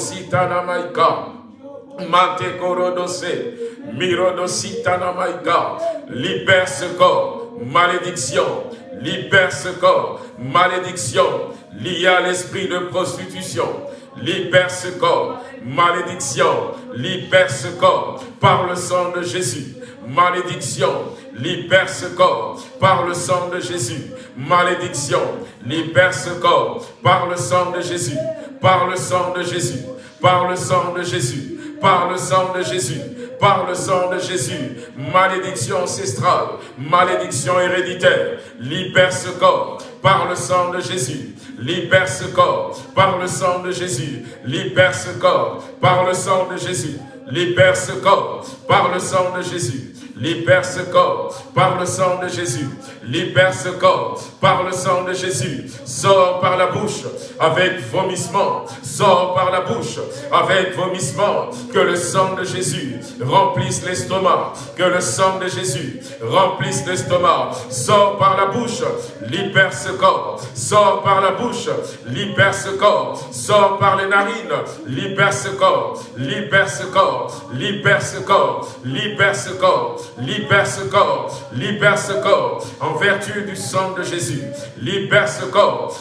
Speaker 1: maïka. Mate korodose, mirodositana maïka. Libère ce corps, malédiction, libère ce corps, malédiction, liée à l'esprit de prostitution, libère ce corps, malédiction, libère ce corps par le sang de Jésus, malédiction, libère ce corps par le sang de Jésus, malédiction, libère ce corps par le sang de Jésus, par le sang de Jésus, par le sang de Jésus, par le sang de Jésus, par le sang de Jésus, malédiction ancestrale, malédiction héréditaire, libère ce corps. Par le sang de Jésus, libère ce corps. Par le sang de Jésus, libère ce corps. Par le sang de Jésus, libère ce corps. Par le sang de Jésus, libère ce corps par le sang de Jésus, libère ce corps par le sang de Jésus, sors par la bouche avec vomissement, sors par la bouche avec vomissement, que le sang de Jésus remplisse l'estomac, que le sang de Jésus remplisse l'estomac, sors par la bouche, libère ce corps, sors par la bouche, libère ce corps, sors par les narines, libère ce corps, libère ce corps, libère ce corps, libère ce corps, libère ce corps, libère ce corps, en vertu du sang de Jésus, libère ce corps,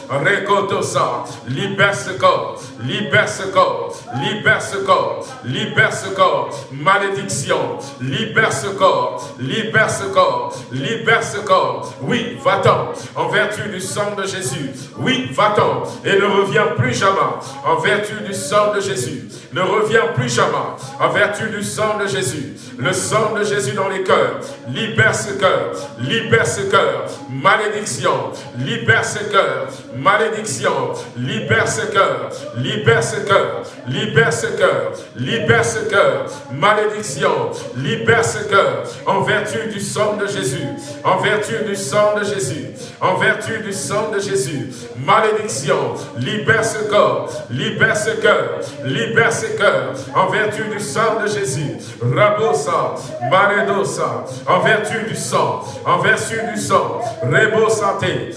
Speaker 1: ça, libère ce corps, libère ce corps, libère ce corps, libère ce corps, malédiction, libère ce corps, libère ce corps, libère ce corps, oui, va-t'en, en vertu du sang de Jésus, oui, va-t'en, et ne reviens plus jamais, en vertu du sang de Jésus, ne reviens plus jamais, en vertu du sang de Jésus, le sang de Jésus dans les cœurs, libère ce cœur, libère ce cœur, malédiction, libère ce cœur, malédiction, libère ce cœur, libère ce cœur, libère ce cœur, libère ce cœur, malédiction, libère ce cœur, en vertu du sang de Jésus, en vertu du sang de Jésus, en vertu du sang de Jésus, malédiction, libère ce corps, libère ce cœur, libère ce cœur, en vertu du sang de Jésus, malédosa, en vertu du sang, en vertu du sang, rebo santé,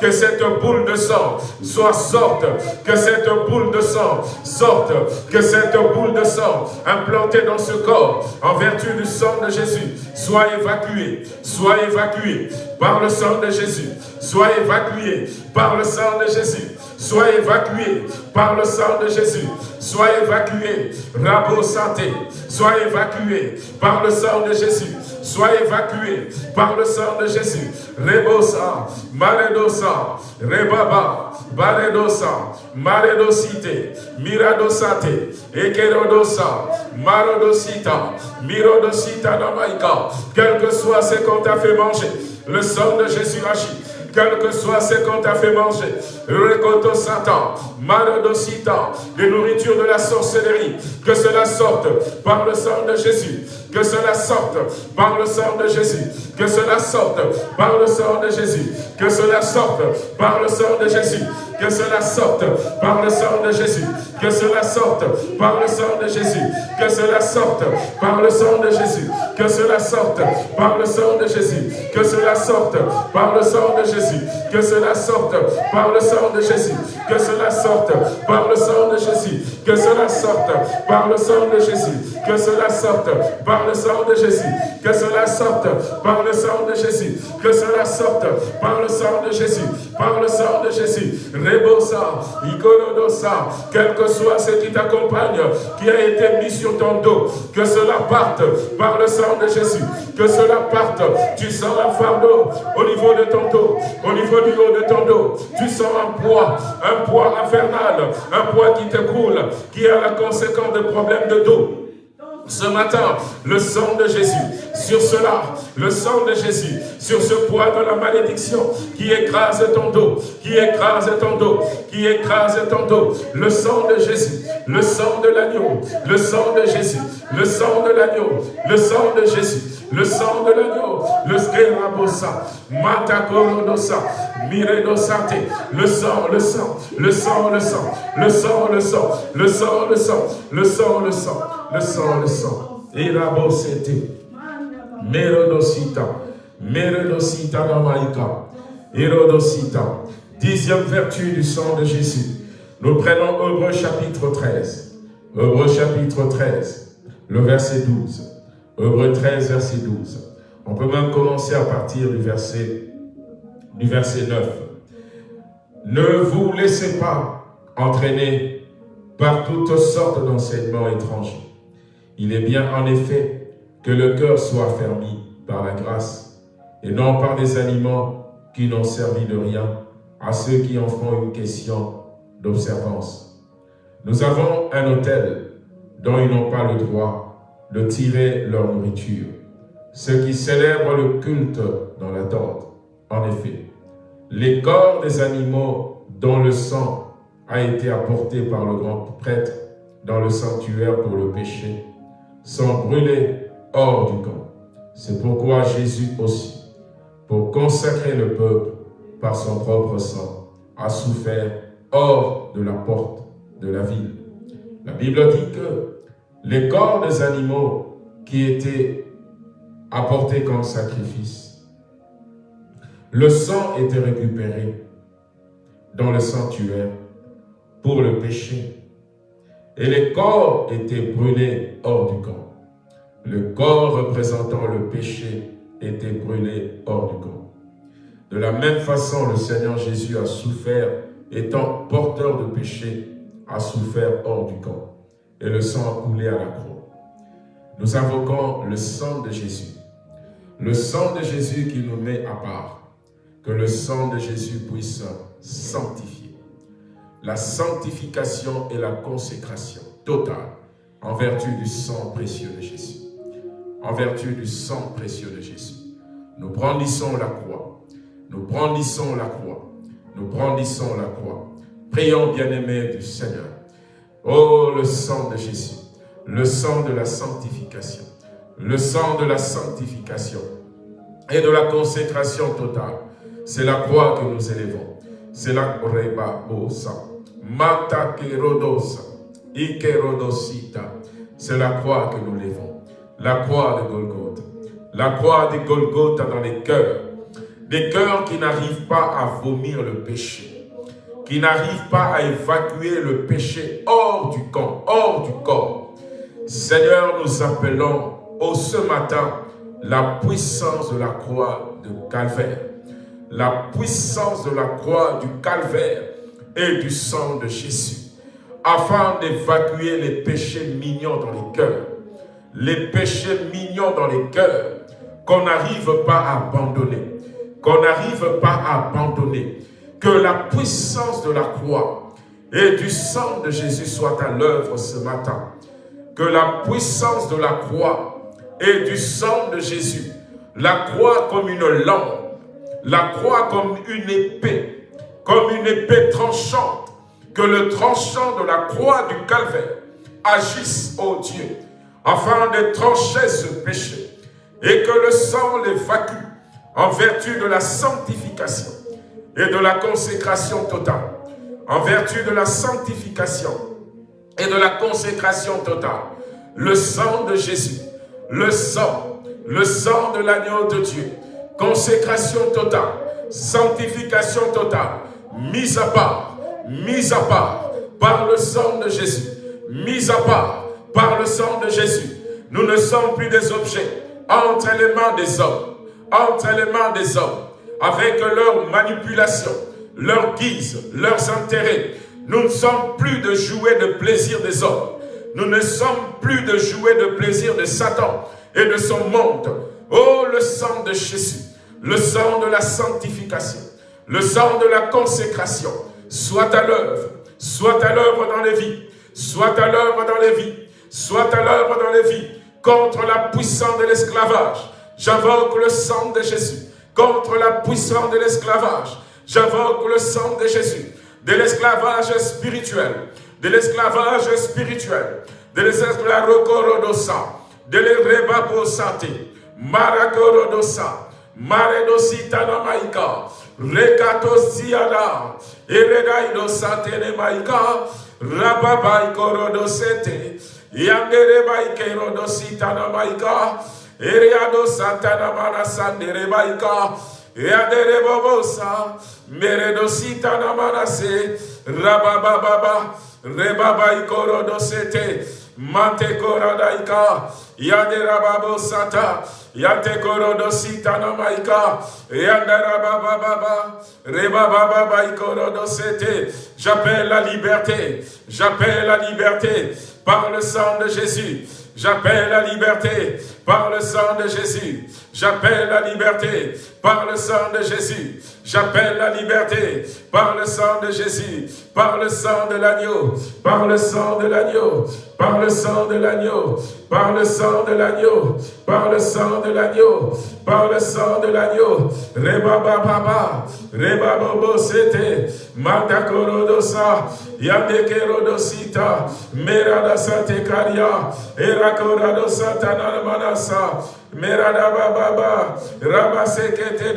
Speaker 1: que cette boule de sang soit sorte, que cette boule de sang sorte, que cette boule de sang implantée dans ce corps, en vertu du sang de Jésus, soit évacuée, soit évacuée par le sang de Jésus, soit évacuée par le sang de Jésus, soit évacuée par le sang de Jésus, soit évacuée, Rabo santé, soit évacuée par le sang de Jésus, soit évacué par le sang de Jésus. Rebosa, Maledosa, Rebaba, Baledosa, Maledosite, Miradosate, Ekerodosa, Marodosita, Mirodosita Namaika. Quel que soit ce qu'on t'a fait manger, le sang de Jésus agit quel que soit ce qu'on t'a fait manger, Rekoto Satan, les nourritures de la sorcellerie, que cela sorte par le sang de Jésus, que cela sorte par le sang de Jésus. Que cela sorte par le sang de Jésus. Que cela sorte par le sang de Jésus. Que cela sorte par le sang de Jésus. Que cela sorte par le sang de Jésus. Que cela sorte par le sang de Jésus. Que cela sorte par le sang de Jésus. Que cela sorte par le sang de Jésus. Que cela sorte par le sang de Jésus. Que cela sorte par le sang de Jésus. Que cela sorte par le sang de Jésus. Que cela sorte par le sang de Jésus. Que cela sorte par le sang de Jésus. Que cela sorte par le sang de Jésus. Par le sang de Jésus. Rebosa, Ikonodosa, quel que soit ce qui t'accompagne, qui a été mis sur ton dos, que cela parte par le sang de Jésus. Que cela parte. Tu sens un fardeau au niveau de ton dos, au niveau du haut de ton dos. Tu sens un poids, un poids infernal, un poids qui te coule, qui a la conséquence de problèmes de dos ce matin, le sang de Jésus, sur cela, le sang de Jésus, sur ce poids de la malédiction qui écrase ton dos, qui écrase ton dos, qui écrase ton dos, le sang de Jésus, le sang de l'agneau, le sang de Jésus, le sang de l'agneau, le sang de Jésus, le sang de l'agneau, le skerabosa, matakorodosa, miredosate, le sang, le sang, le sang, le sang, le sang, le sang, le sang, le sang, le sang, le sang, le sang, le sang, irabosete, merodosita, merodosita namaika, irodosita, dixième vertu du sang de Jésus. Nous prenons Hébreu chapitre 13. Hébreu chapitre 13, le verset 12. Hébreu 13, verset 12. On peut même commencer à partir du verset, du verset 9. Ne vous laissez pas entraîner par toutes sortes d'enseignements étrangers. Il est bien en effet que le cœur soit affermi par la grâce et non par des aliments qui n'ont servi de rien à ceux qui en font une question d'observance. Nous avons un hôtel dont ils n'ont pas le droit de tirer leur nourriture. Ceux qui célèbrent le culte dans la tente. En effet, les corps des animaux dont le sang a été apporté par le grand prêtre dans le sanctuaire pour le péché sont brûlés hors du camp. C'est pourquoi Jésus aussi, pour consacrer le peuple par son propre sang, a souffert hors de la porte de la ville. La Bible dit que les corps des animaux qui étaient apportés comme sacrifice, le sang était récupéré dans le sanctuaire pour le péché. Et les corps étaient brûlés hors du camp. Le corps représentant le péché était brûlé hors du camp. De la même façon, le Seigneur Jésus a souffert étant porteur de péché, a souffert hors du camp, et le sang coulé à la croix. Nous invoquons le sang de Jésus, le sang de Jésus qui nous met à part, que le sang de Jésus puisse sanctifier. La sanctification et la consécration totale en vertu du sang précieux de Jésus. En vertu du sang précieux de Jésus. Nous brandissons la croix. Nous brandissons la croix nous brandissons la croix. Prions, bien-aimés du Seigneur. Oh, le sang de Jésus, le sang de la sanctification, le sang de la sanctification et de la consécration totale. C'est la croix que nous élevons. C'est la mata kerodosa, ikerodosita. C'est la croix que nous levons. La croix de Golgotha. La croix de Golgotha dans les cœurs des cœurs qui n'arrivent pas à vomir le péché, qui n'arrivent pas à évacuer le péché hors du camp, hors du corps. Seigneur, nous appelons au ce matin la puissance de la croix de Calvaire, la puissance de la croix du Calvaire et du sang de Jésus, afin d'évacuer les péchés mignons dans les cœurs, les péchés mignons dans les cœurs qu'on n'arrive pas à abandonner qu'on n'arrive pas à abandonner. Que la puissance de la croix et du sang de Jésus soit à l'œuvre ce matin. Que la puissance de la croix et du sang de Jésus, la croix comme une lampe, la croix comme une épée, comme une épée tranchante, que le tranchant de la croix du calvaire agisse, ô Dieu, afin de trancher ce péché, et que le sang l'évacue, en vertu de la sanctification et de la consécration totale, en vertu de la sanctification et de la consécration totale, le sang de Jésus, le sang, le sang de l'agneau de Dieu, consécration totale, sanctification totale, mise à part, mise à part par le sang de Jésus, mise à part par le sang de Jésus. Nous ne sommes plus des objets entre les mains des hommes, entre les mains des hommes, avec leurs manipulations, leurs guises, leurs intérêts. Nous ne sommes plus de jouets de plaisir des hommes. Nous ne sommes plus de jouets de plaisir de Satan et de son monde. Oh, le sang de Jésus, le sang de la sanctification, le sang de la consécration, soit à l'œuvre, soit à l'œuvre dans les vies, soit à l'œuvre dans les vies, soit à l'œuvre dans les vies, contre la puissance de l'esclavage, J'invoque le sang de Jésus contre la puissance de l'esclavage. J'invoque le sang de Jésus, de l'esclavage spirituel, de l'esclavage spirituel, de l'esclavage de l'erebaposate, maracorodosa, maredositana maïka, rekatosiana, eredaidosate ne maïka, rababaikorodosete, yanderebaikerodositana maïka, Eriado Santana Mara Sandere Baika, Eadere Bobosa, Meredo Sitana Marase, Rabababa, Rebaba Ikorodo Sete, Koradaika, Yadera Babo Sata, Yate Korodo Sitana Maika, Yadera Baba Rebaba j'appelle la liberté, j'appelle la liberté par le sang de Jésus. J'appelle la liberté par le sang de Jésus. J'appelle la liberté par le sang de Jésus. J'appelle la liberté par le sang de Jésus, par le sang de l'agneau, par le sang de l'agneau, par le sang de l'agneau, par le sang de l'agneau, par le sang de l'agneau, par le sang de l'agneau. Reba baba, reba bobo mata korodosa, yande kerodosita, merada sate karia, era koradosa manasa, merada baba, rabasekete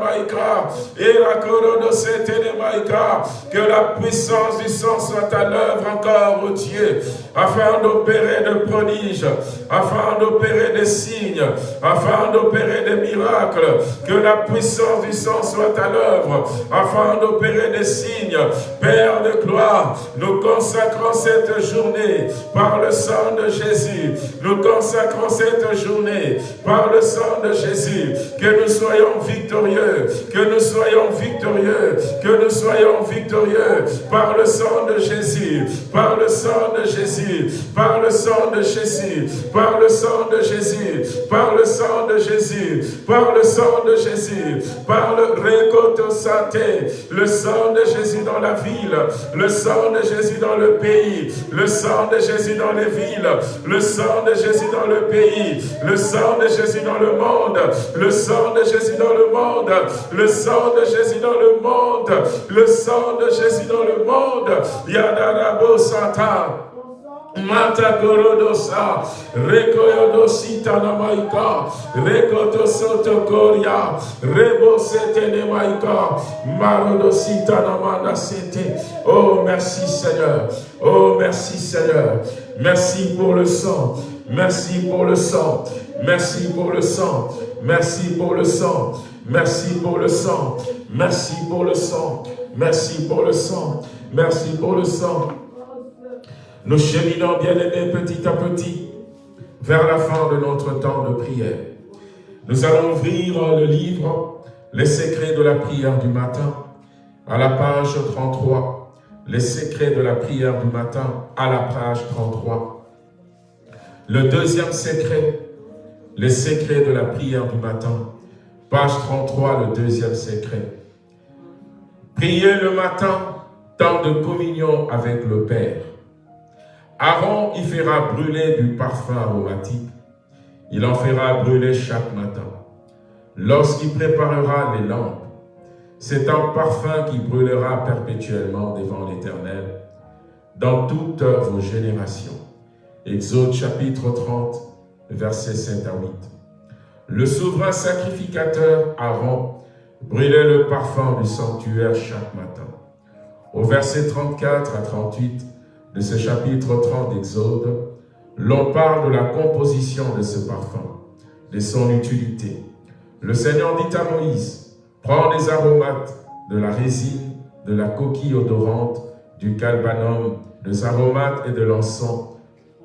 Speaker 1: maika, era korodosete de maika, que la puissance du sang soit à l'œuvre encore, Dieu, afin d'opérer de prodiges, afin d'opérer des signes, afin d'opérer des miracles, que la puissance du sang soit à l'œuvre, afin d'opérer des signes. Père de gloire, nous consacrons cette journée par le sang de Jésus. Nous consacrons cette journée par le sang de Jésus. Que nous soyons victorieux, que nous soyons victorieux, que nous soyons victorieux par le sang de Jésus, par le sang de Jésus, par le sang de Jésus, par le sang de Jésus, par le sang de Jésus, par le sang de Jésus, par le récoto santé, le sang de Jésus dans la ville, le sang de Jésus dans le pays, le sang de Jésus dans les villes, le sang de Jésus dans le pays, le sang de Jésus dans le monde, le sang de Jésus dans le monde, le sang de Jésus dans le monde, le sang de Jésus dans le monde, Yadarabo Santa. Mata gorodosa, rekoyodosita na maika, rekotosoto koria, rebosete ne maika, marodosita na manasete. Oh, merci Seigneur. Oh, merci Seigneur. Merci pour le sang. Merci pour le sang. Merci pour le sang. Merci pour le sang. Merci pour le sang. Merci pour le sang. Merci pour le sang. Merci pour le sang. Nous cheminons, bien-aimés, petit à petit, vers la fin de notre temps de prière. Nous allons ouvrir le livre « Les secrets de la prière du matin » à la page 33. « Les secrets de la prière du matin » à la page 33. Le deuxième secret, « Les secrets de la prière du matin » page 33, le deuxième secret. Prier le matin, temps de communion avec le Père. Aaron y fera brûler du parfum aromatique. Il en fera brûler chaque matin. Lorsqu'il préparera les lampes, c'est un parfum qui brûlera perpétuellement devant l'Éternel dans toutes vos générations. Exode chapitre 30, versets 7 à 8. Le souverain sacrificateur Aaron brûlait le parfum du sanctuaire chaque matin. Au verset 34 à 38, de ce chapitre 30 d'Exode, l'on parle de la composition de ce parfum, de son utilité. Le Seigneur dit à Moïse, prends les aromates de la résine, de la coquille odorante, du calbanum, des aromates et de l'encens,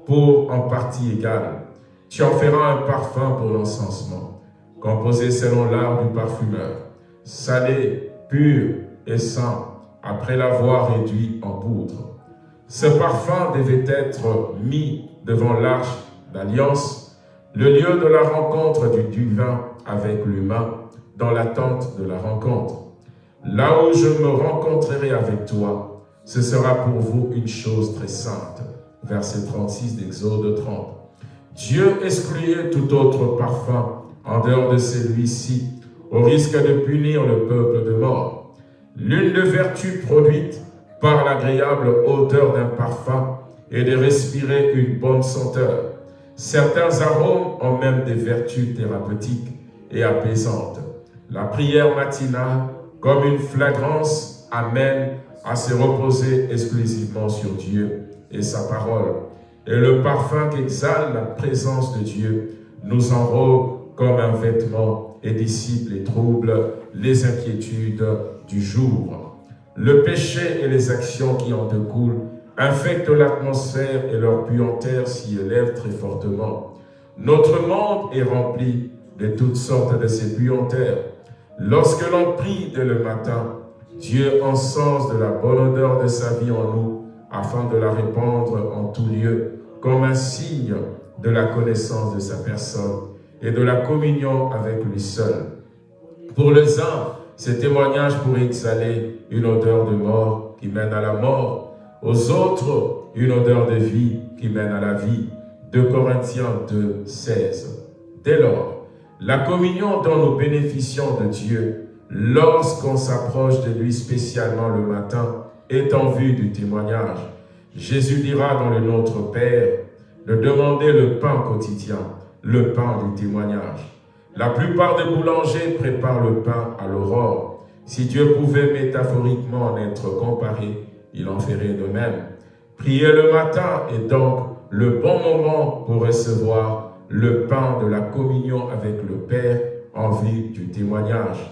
Speaker 1: pour en partie égale. Tu en feras un parfum pour l'encensement, composé selon l'art du parfumeur, salé, pur et sain, après l'avoir réduit en poudre. Ce parfum devait être mis devant l'arche d'alliance, le lieu de la rencontre du divin avec l'humain, dans l'attente de la rencontre. Là où je me rencontrerai avec toi, ce sera pour vous une chose très sainte. Verset 36 d'Exode 30. Dieu excluait tout autre parfum en dehors de celui-ci, au risque de punir le peuple de mort. L'une des vertus produites par l'agréable odeur d'un parfum et de respirer une bonne senteur. Certains arômes ont même des vertus thérapeutiques et apaisantes. La prière matinale, comme une flagrance, amène à se reposer exclusivement sur Dieu et sa parole. Et le parfum qu'exhale la présence de Dieu nous enrobe comme un vêtement et dissipe les troubles, les inquiétudes du jour. Le péché et les actions qui en découlent infectent l'atmosphère et leur puanteur s'y élève très fortement. Notre monde est rempli de toutes sortes de ces puanteurs. Lorsque l'on prie dès le matin, Dieu encense de la bonne odeur de sa vie en nous, afin de la répandre en tout lieu, comme un signe de la connaissance de sa personne et de la communion avec lui seul. Pour les uns, ces témoignages pourraient exhaler une odeur de mort qui mène à la mort, aux autres, une odeur de vie qui mène à la vie. 2 Corinthiens 2, 16. Dès lors, la communion dont nous bénéficions de Dieu, lorsqu'on s'approche de lui spécialement le matin, est en vue du témoignage. Jésus dira dans le Notre Père de demander le pain quotidien le pain du témoignage. La plupart des boulangers préparent le pain à l'aurore. Si Dieu pouvait métaphoriquement en être comparé, il en ferait de même. Prier le matin est donc le bon moment pour recevoir le pain de la communion avec le Père en vue du témoignage.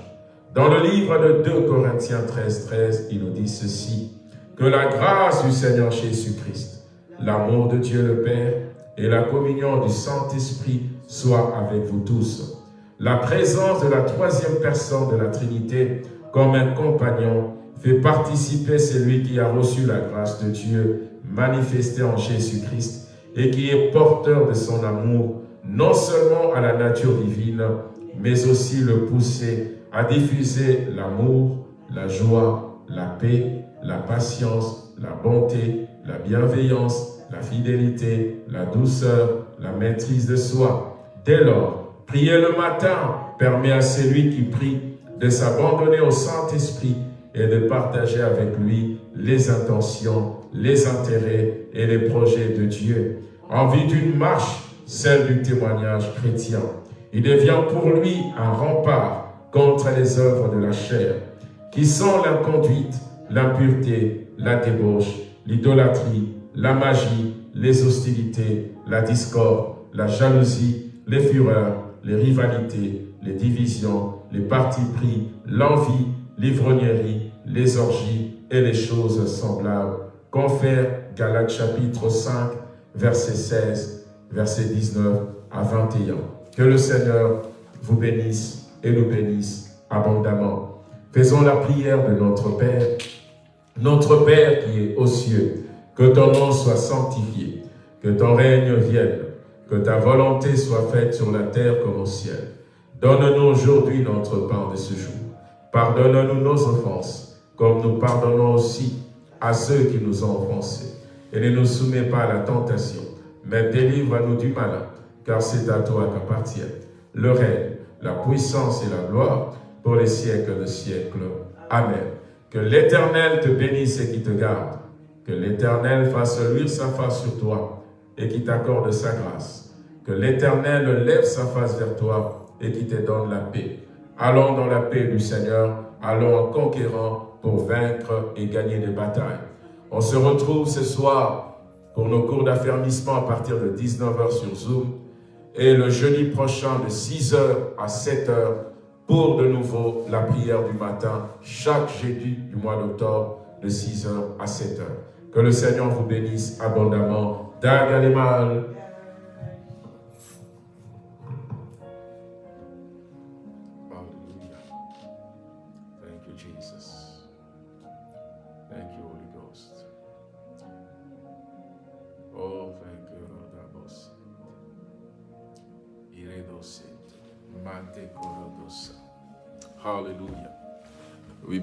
Speaker 1: Dans le livre de 2 Corinthiens 13, 13, il nous dit ceci, que la grâce du Seigneur Jésus-Christ, l'amour de Dieu le Père et la communion du Saint-Esprit soit avec vous tous. La présence de la troisième personne de la Trinité comme un compagnon fait participer celui qui a reçu la grâce de Dieu manifestée en Jésus-Christ et qui est porteur de son amour, non seulement à la nature divine, mais aussi le pousser à diffuser l'amour, la joie, la paix, la patience, la bonté, la bienveillance, la fidélité, la douceur, la maîtrise de soi. Dès lors, prier le matin permet à celui qui prie de s'abandonner au Saint-Esprit et de partager avec lui les intentions, les intérêts et les projets de Dieu. En vue d'une marche, celle du témoignage chrétien, il devient pour lui un rempart contre les œuvres de la chair, qui sont l'inconduite, l'impureté, la débauche, l'idolâtrie, la magie, les hostilités, la discorde, la jalousie, les fureurs, les rivalités, les divisions, les partis pris, l'envie, l'ivrognerie, les orgies et les choses semblables. Confère Galates chapitre 5, verset 16, verset 19 à 21. Que le Seigneur vous bénisse et nous bénisse abondamment. Faisons la prière de notre Père, notre Père qui est aux cieux, que ton nom soit sanctifié, que ton règne vienne, que ta volonté soit faite sur la terre comme au ciel. Donne-nous aujourd'hui notre pain de ce jour. Pardonne-nous nos offenses, comme nous pardonnons aussi à ceux qui nous ont offensés. Et ne nous soumets pas à la tentation, mais délivre-nous du malin, car c'est à toi qu'appartiennent le règne, la puissance et la gloire pour les siècles de siècles. Amen. Que l'Éternel te bénisse et qui te garde que l'Éternel fasse luire sa face sur toi et qui t'accorde sa grâce. Que l'Éternel lève sa face vers toi et qui te donne la paix. Allons dans la paix du Seigneur, allons en conquérant pour vaincre et gagner des batailles. On se retrouve ce soir pour nos cours d'affermissement à partir de 19h sur Zoom et le jeudi prochain de 6h à 7h pour de nouveau la prière du matin chaque jeudi du mois d'octobre de 6h à 7h. Que le Seigneur vous bénisse abondamment. Dag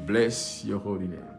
Speaker 1: bless your holy name.